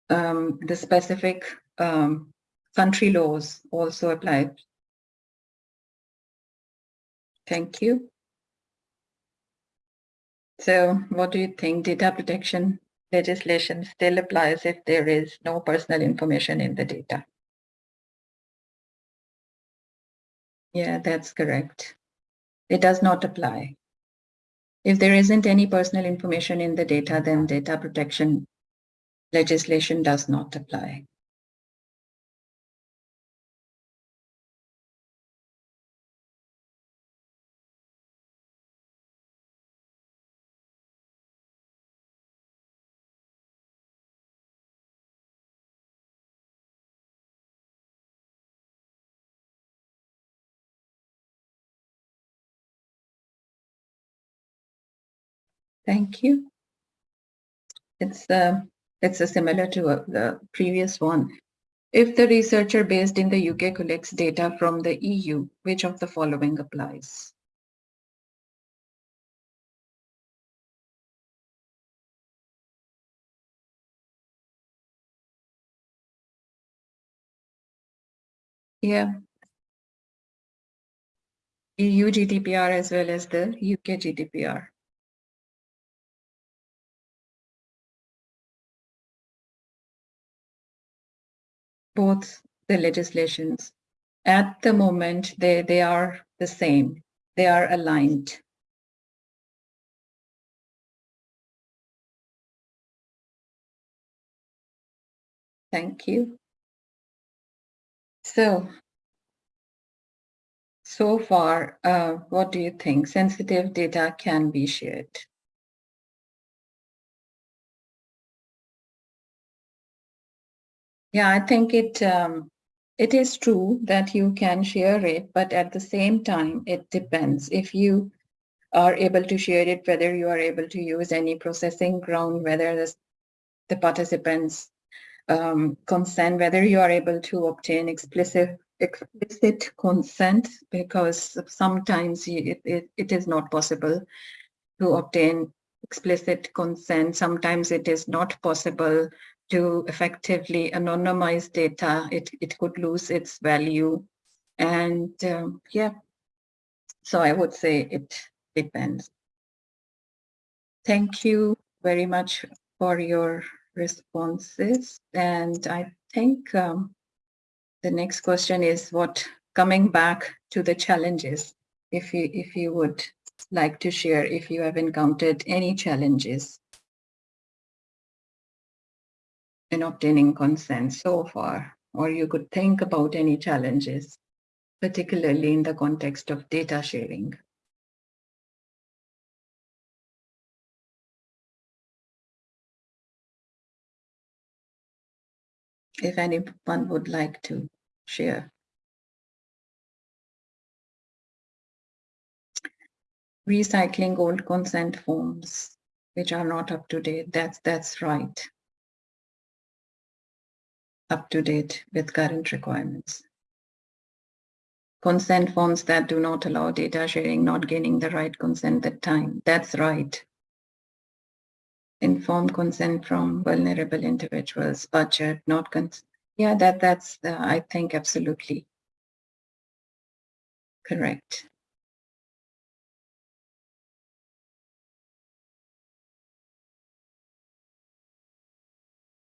um, the specific um, country laws also apply. Thank you. So what do you think data protection legislation still applies if there is no personal information in the data? Yeah, that's correct. It does not apply. If there isn't any personal information in the data, then data protection legislation does not apply. Thank you. It's uh, it's uh, similar to uh, the previous one. If the researcher based in the UK collects data from the EU, which of the following applies? Yeah. EU GDPR as well as the UK GDPR. Both the legislations. At the moment, they, they are the same. They are aligned. Thank you. So, so far, uh, what do you think? Sensitive data can be shared. Yeah, I think it um, it is true that you can share it, but at the same time, it depends. If you are able to share it, whether you are able to use any processing ground, whether the, the participants um, consent, whether you are able to obtain explicit explicit consent, because sometimes it, it, it is not possible to obtain explicit consent. Sometimes it is not possible to effectively anonymize data, it, it could lose its value. And um, yeah, so I would say it depends. Thank you very much for your responses. And I think um, the next question is what coming back to the challenges, if you, if you would like to share if you have encountered any challenges in obtaining consent so far, or you could think about any challenges, particularly in the context of data sharing. If anyone would like to share. Recycling old consent forms, which are not up to date. That's, that's right up to date with current requirements. Consent forms that do not allow data sharing, not gaining the right consent at time. That's right. informed consent from vulnerable individuals, budget, not consent. Yeah, that that's uh, I think absolutely correct.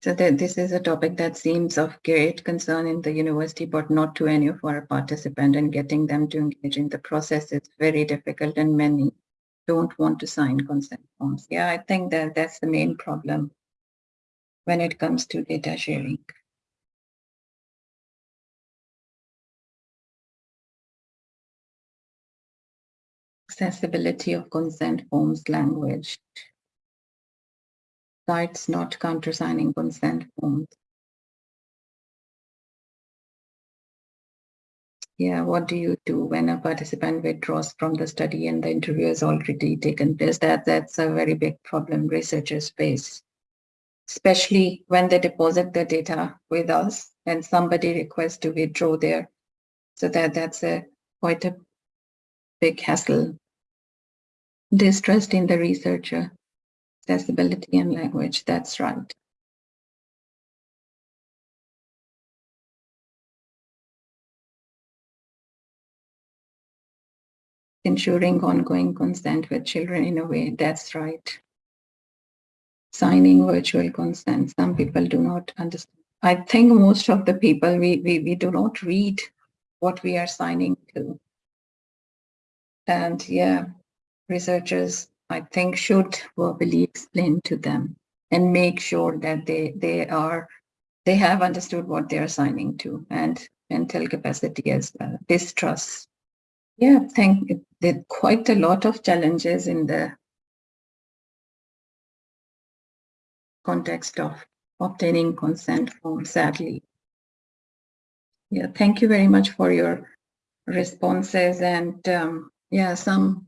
So that this is a topic that seems of great concern in the university, but not to any of our participants and getting them to engage in the process is very difficult and many don't want to sign consent forms. Yeah, I think that that's the main problem when it comes to data sharing. Accessibility of consent forms language sites not countersigning consent forms. Yeah, what do you do when a participant withdraws from the study and the interview has already taken place? That That's a very big problem researchers face, especially when they deposit the data with us and somebody requests to withdraw there. So that that's a quite a big hassle. Distrust in the researcher accessibility and language. That's right. Ensuring ongoing consent with children in a way. That's right. Signing virtual consent. Some people do not understand. I think most of the people, we, we, we do not read what we are signing to. And yeah, researchers I think should verbally explain to them and make sure that they they are they have understood what they are signing to and mental capacity as well. Distrust. Yeah, it, quite a lot of challenges in the context of obtaining consent form, sadly. Yeah, thank you very much for your responses and um, yeah, some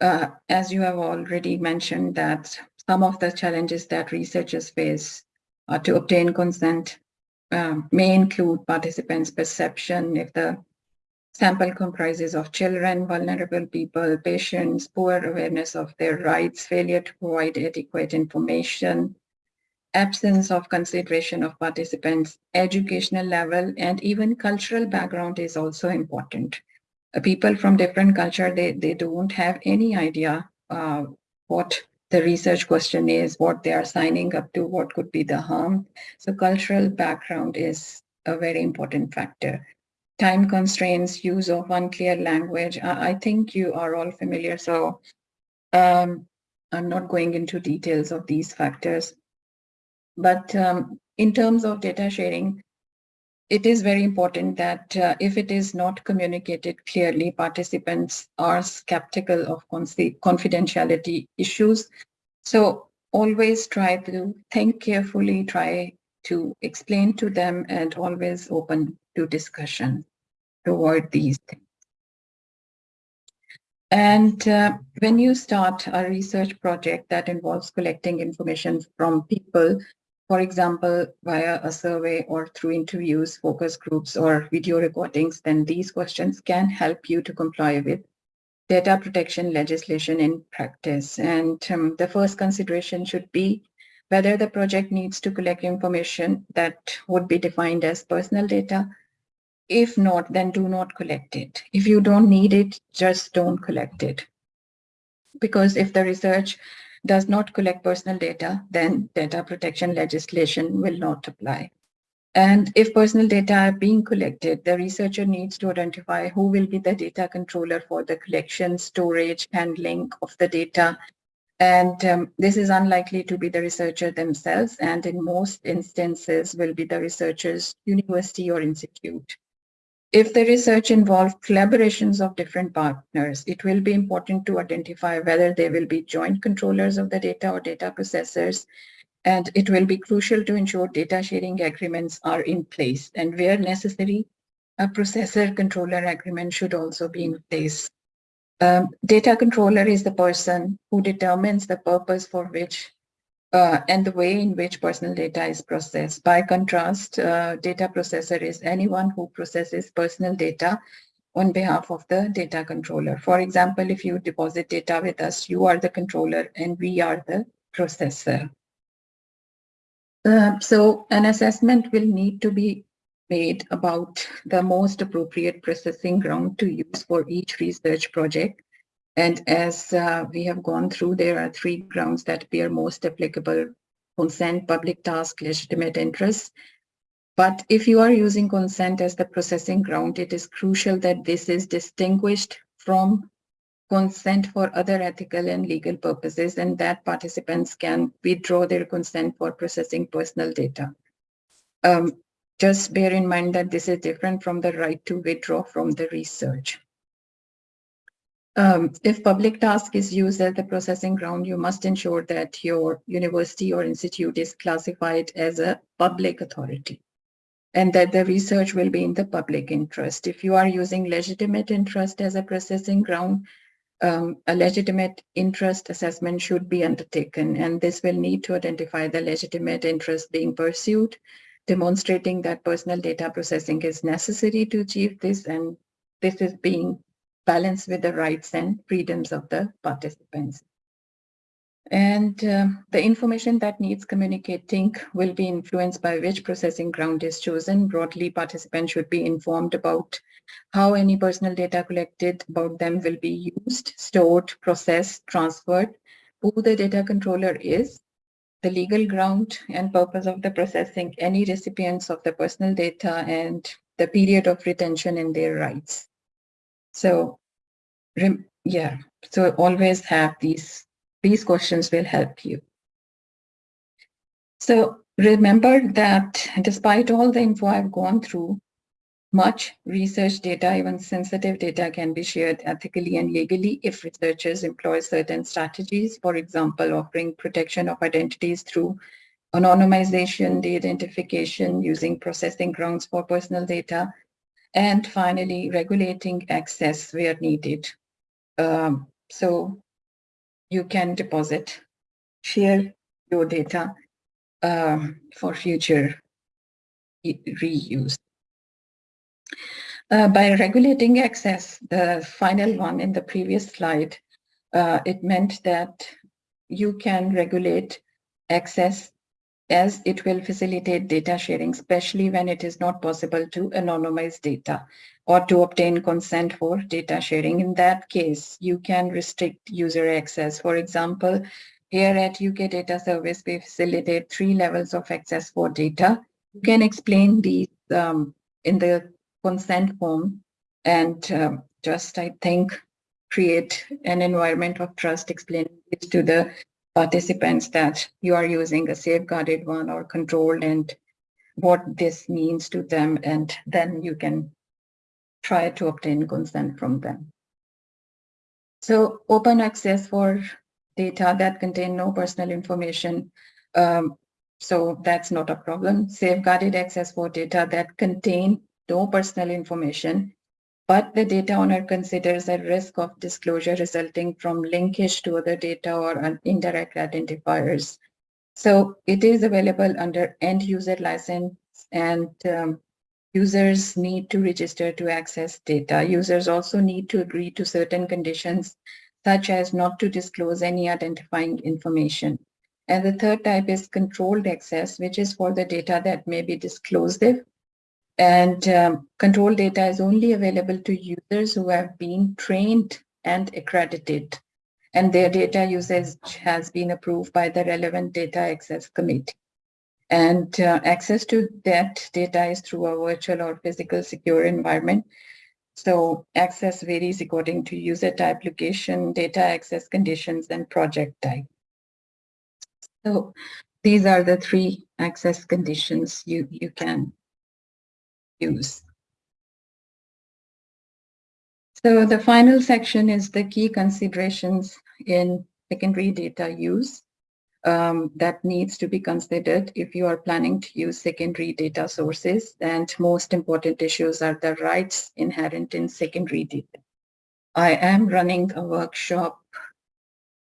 uh, as you have already mentioned, that some of the challenges that researchers face uh, to obtain consent um, may include participants' perception if the sample comprises of children, vulnerable people, patients, poor awareness of their rights, failure to provide adequate information, absence of consideration of participants' educational level, and even cultural background is also important. Uh, people from different culture, they, they don't have any idea uh, what the research question is, what they are signing up to, what could be the harm. So cultural background is a very important factor. Time constraints, use of unclear language. I, I think you are all familiar. So um, I'm not going into details of these factors. But um, in terms of data sharing, it is very important that uh, if it is not communicated clearly, participants are skeptical of confidentiality issues. So always try to think carefully, try to explain to them and always open to discussion to avoid these things. And uh, when you start a research project that involves collecting information from people, for example, via a survey or through interviews, focus groups, or video recordings, then these questions can help you to comply with data protection legislation in practice. And um, the first consideration should be whether the project needs to collect information that would be defined as personal data. If not, then do not collect it. If you don't need it, just don't collect it. Because if the research does not collect personal data, then data protection legislation will not apply. And if personal data are being collected, the researcher needs to identify who will be the data controller for the collection, storage, handling of the data. And um, this is unlikely to be the researcher themselves, and in most instances will be the researcher's university or institute. If the research involves collaborations of different partners, it will be important to identify whether they will be joint controllers of the data or data processors. And it will be crucial to ensure data sharing agreements are in place. And where necessary, a processor controller agreement should also be in place. Um, data controller is the person who determines the purpose for which uh, and the way in which personal data is processed. By contrast, uh, data processor is anyone who processes personal data on behalf of the data controller. For example, if you deposit data with us, you are the controller and we are the processor. Uh, so an assessment will need to be made about the most appropriate processing ground to use for each research project. And as uh, we have gone through, there are three grounds that appear most applicable, consent, public task, legitimate interest. But if you are using consent as the processing ground, it is crucial that this is distinguished from consent for other ethical and legal purposes and that participants can withdraw their consent for processing personal data. Um, just bear in mind that this is different from the right to withdraw from the research. Um, if public task is used as the processing ground, you must ensure that your university or institute is classified as a public authority and that the research will be in the public interest. If you are using legitimate interest as a processing ground, um, a legitimate interest assessment should be undertaken, and this will need to identify the legitimate interest being pursued, demonstrating that personal data processing is necessary to achieve this, and this is being balanced with the rights and freedoms of the participants. And uh, the information that needs communicating will be influenced by which processing ground is chosen. Broadly, participants should be informed about how any personal data collected about them will be used, stored, processed, transferred, who the data controller is, the legal ground and purpose of the processing, any recipients of the personal data, and the period of retention and their rights. So, yeah, so always have these these questions will help you. So remember that despite all the info I've gone through, much research data, even sensitive data can be shared ethically and legally if researchers employ certain strategies, for example, offering protection of identities through anonymization, de-identification, using processing grounds for personal data, and finally, regulating access where needed. Um, so you can deposit, share your data um, for future reuse. Uh, by regulating access, the final one in the previous slide, uh, it meant that you can regulate access as it will facilitate data sharing, especially when it is not possible to anonymize data or to obtain consent for data sharing. In that case, you can restrict user access. For example, here at UK Data Service, we facilitate three levels of access for data. You can explain these um, in the consent form and um, just, I think, create an environment of trust, explaining this to the participants that you are using a safeguarded one or controlled and what this means to them, and then you can try to obtain consent from them. So open access for data that contain no personal information. Um, so that's not a problem. Safeguarded access for data that contain no personal information, but the data owner considers a risk of disclosure resulting from linkage to other data or indirect identifiers. So it is available under end user license and um, users need to register to access data. Users also need to agree to certain conditions, such as not to disclose any identifying information. And the third type is controlled access, which is for the data that may be disclosive. And um, controlled data is only available to users who have been trained and accredited. And their data usage has been approved by the relevant data access committee. And uh, access to that data is through a virtual or physical secure environment. So access varies according to user type, location, data access conditions, and project type. So these are the three access conditions you, you can use. So the final section is the key considerations in secondary data use um, that needs to be considered if you are planning to use secondary data sources. And most important issues are the rights inherent in secondary data. I am running a workshop.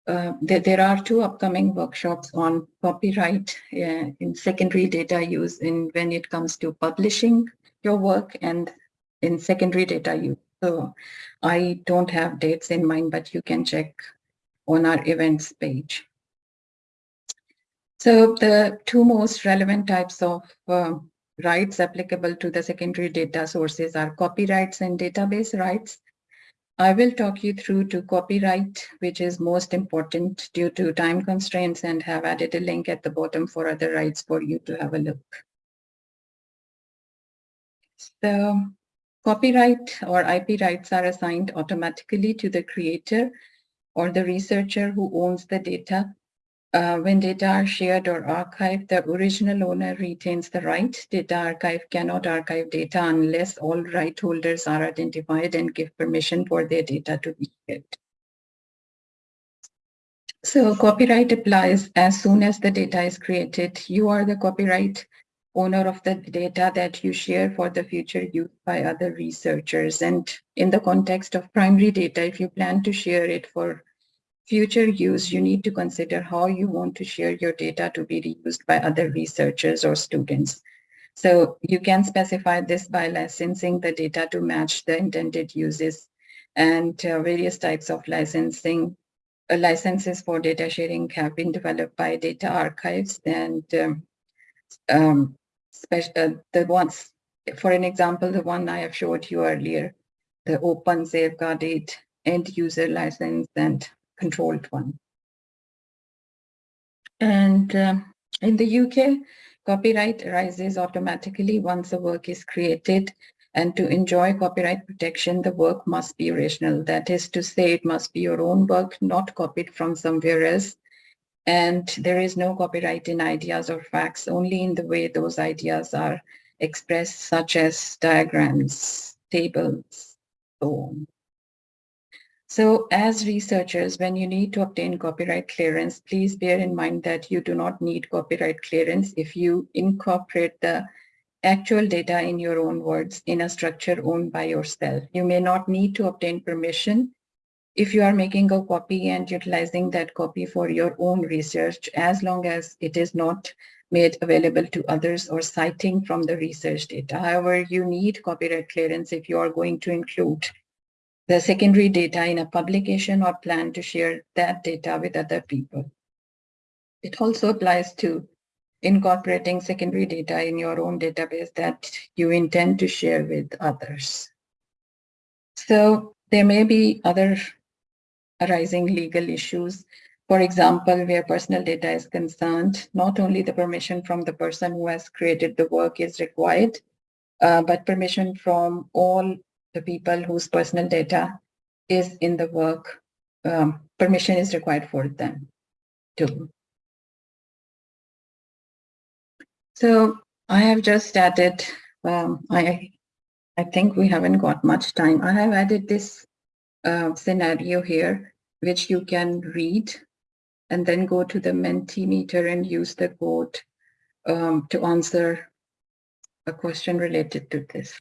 Uh, there, there, are two upcoming workshops on copyright uh, in secondary data use in when it comes to publishing your work and in secondary data use. So I don't have dates in mind, but you can check on our events page. So the two most relevant types of um, rights applicable to the secondary data sources are copyrights and database rights. I will talk you through to copyright, which is most important due to time constraints and have added a link at the bottom for other rights for you to have a look. So copyright or IP rights are assigned automatically to the creator or the researcher who owns the data uh, when data are shared or archived, the original owner retains the right. Data archive cannot archive data unless all right holders are identified and give permission for their data to be shared. So copyright applies as soon as the data is created. You are the copyright owner of the data that you share for the future use by other researchers. And in the context of primary data, if you plan to share it for future use, you need to consider how you want to share your data to be reused by other researchers or students. So you can specify this by licensing the data to match the intended uses and uh, various types of licensing. Uh, licenses for data sharing have been developed by data archives and um, um, uh, the ones, for an example, the one I have showed you earlier, the open safeguarded end user license and controlled one. And um, in the UK, copyright arises automatically once a work is created. And to enjoy copyright protection, the work must be original. That is to say, it must be your own work, not copied from somewhere else. And there is no copyright in ideas or facts, only in the way those ideas are expressed, such as diagrams, tables, so on. So as researchers, when you need to obtain copyright clearance, please bear in mind that you do not need copyright clearance if you incorporate the actual data in your own words in a structure owned by yourself. You may not need to obtain permission if you are making a copy and utilizing that copy for your own research, as long as it is not made available to others or citing from the research data. However, you need copyright clearance if you are going to include the secondary data in a publication or plan to share that data with other people. It also applies to incorporating secondary data in your own database that you intend to share with others. So there may be other arising legal issues. For example, where personal data is concerned, not only the permission from the person who has created the work is required, uh, but permission from all the people whose personal data is in the work, um, permission is required for them too. So I have just added, um, I, I think we haven't got much time. I have added this uh, scenario here, which you can read and then go to the Mentimeter and use the code um, to answer a question related to this.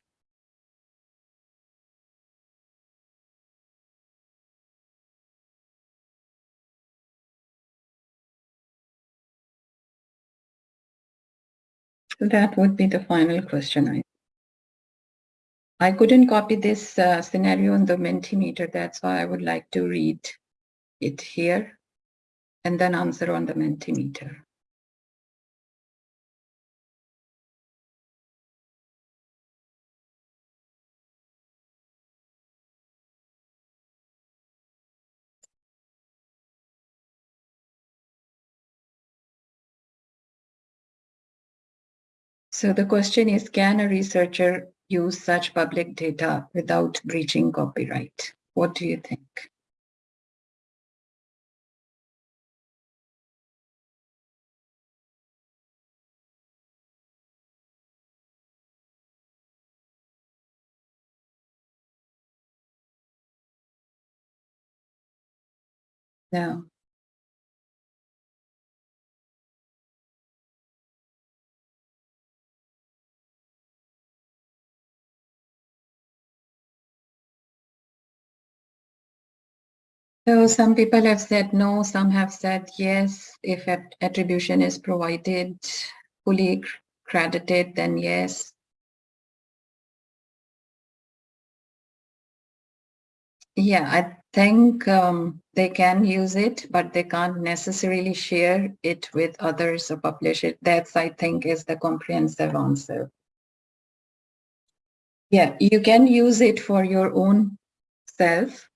So that would be the final question. I, I couldn't copy this uh, scenario on the Mentimeter. That's why I would like to read it here and then answer on the Mentimeter. So the question is, can a researcher use such public data without breaching copyright? What do you think? No. So some people have said no, some have said yes. If attribution is provided, fully credited, then yes. Yeah, I, think um, they can use it, but they can't necessarily share it with others or publish it. That's, I think, is the comprehensive answer. Yeah, you can use it for your own self,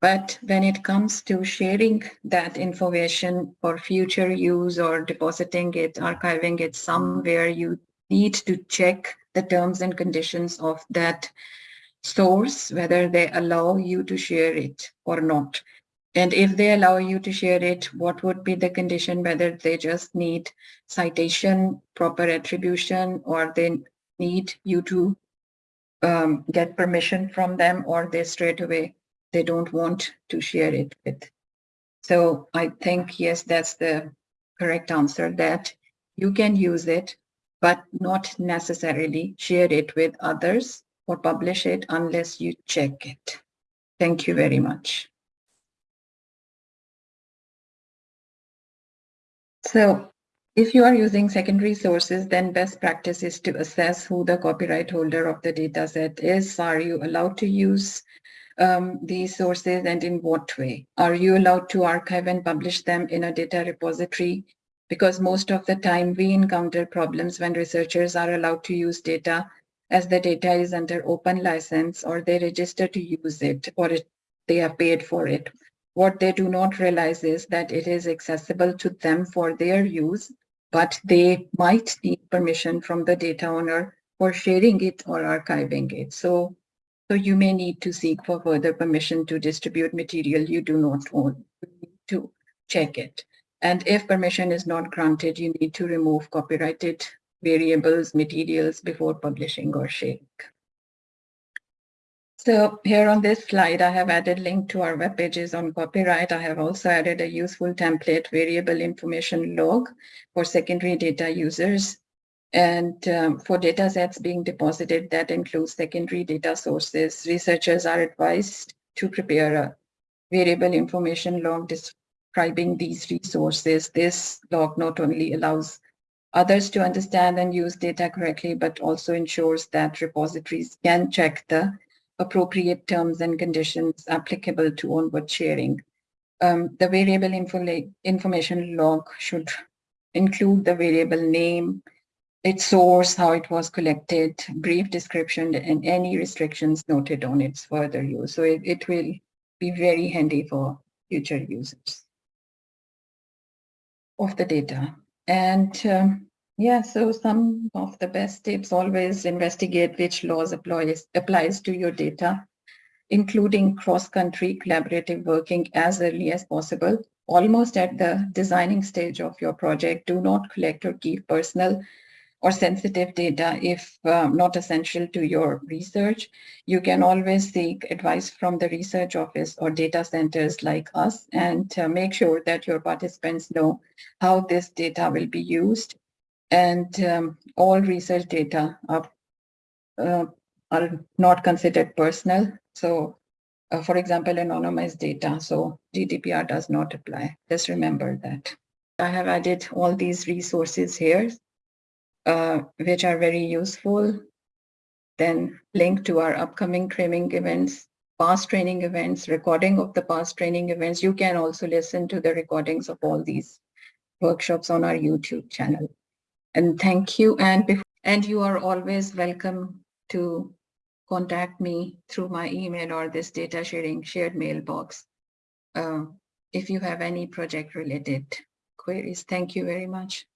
but when it comes to sharing that information for future use or depositing it, archiving it somewhere, you need to check the terms and conditions of that source, whether they allow you to share it or not. And if they allow you to share it, what would be the condition, whether they just need citation, proper attribution, or they need you to um, get permission from them, or they straight away, they don't want to share it with. So I think, yes, that's the correct answer that you can use it, but not necessarily share it with others or publish it unless you check it. Thank you very much. So if you are using secondary sources, then best practice is to assess who the copyright holder of the data set is. Are you allowed to use um, these sources and in what way? Are you allowed to archive and publish them in a data repository? Because most of the time we encounter problems when researchers are allowed to use data as the data is under open license or they register to use it or it, they have paid for it. What they do not realize is that it is accessible to them for their use, but they might need permission from the data owner for sharing it or archiving it. So, so you may need to seek for further permission to distribute material you do not own. You need to check it. And if permission is not granted, you need to remove copyrighted variables, materials before publishing or sharing. So here on this slide, I have added link to our web pages on copyright. I have also added a useful template variable information log for secondary data users. And um, for data sets being deposited that includes secondary data sources, researchers are advised to prepare a variable information log describing these resources. This log not only allows others to understand and use data correctly, but also ensures that repositories can check the appropriate terms and conditions applicable to onward sharing. Um, the variable info information log should include the variable name, its source, how it was collected, brief description, and any restrictions noted on its further use. So it, it will be very handy for future users of the data. And um, yeah, so some of the best tips always investigate which laws applies, applies to your data, including cross-country collaborative working as early as possible. Almost at the designing stage of your project, do not collect or keep personal or sensitive data if um, not essential to your research. You can always seek advice from the research office or data centers like us and uh, make sure that your participants know how this data will be used. And um, all research data are, uh, are not considered personal. So uh, for example, anonymized data. So GDPR does not apply. Just remember that. I have added all these resources here uh, which are very useful. Then link to our upcoming training events, past training events, recording of the past training events. You can also listen to the recordings of all these workshops on our YouTube channel. And thank you. And, and you are always welcome to contact me through my email or this data sharing shared mailbox uh, if you have any project related queries. Thank you very much.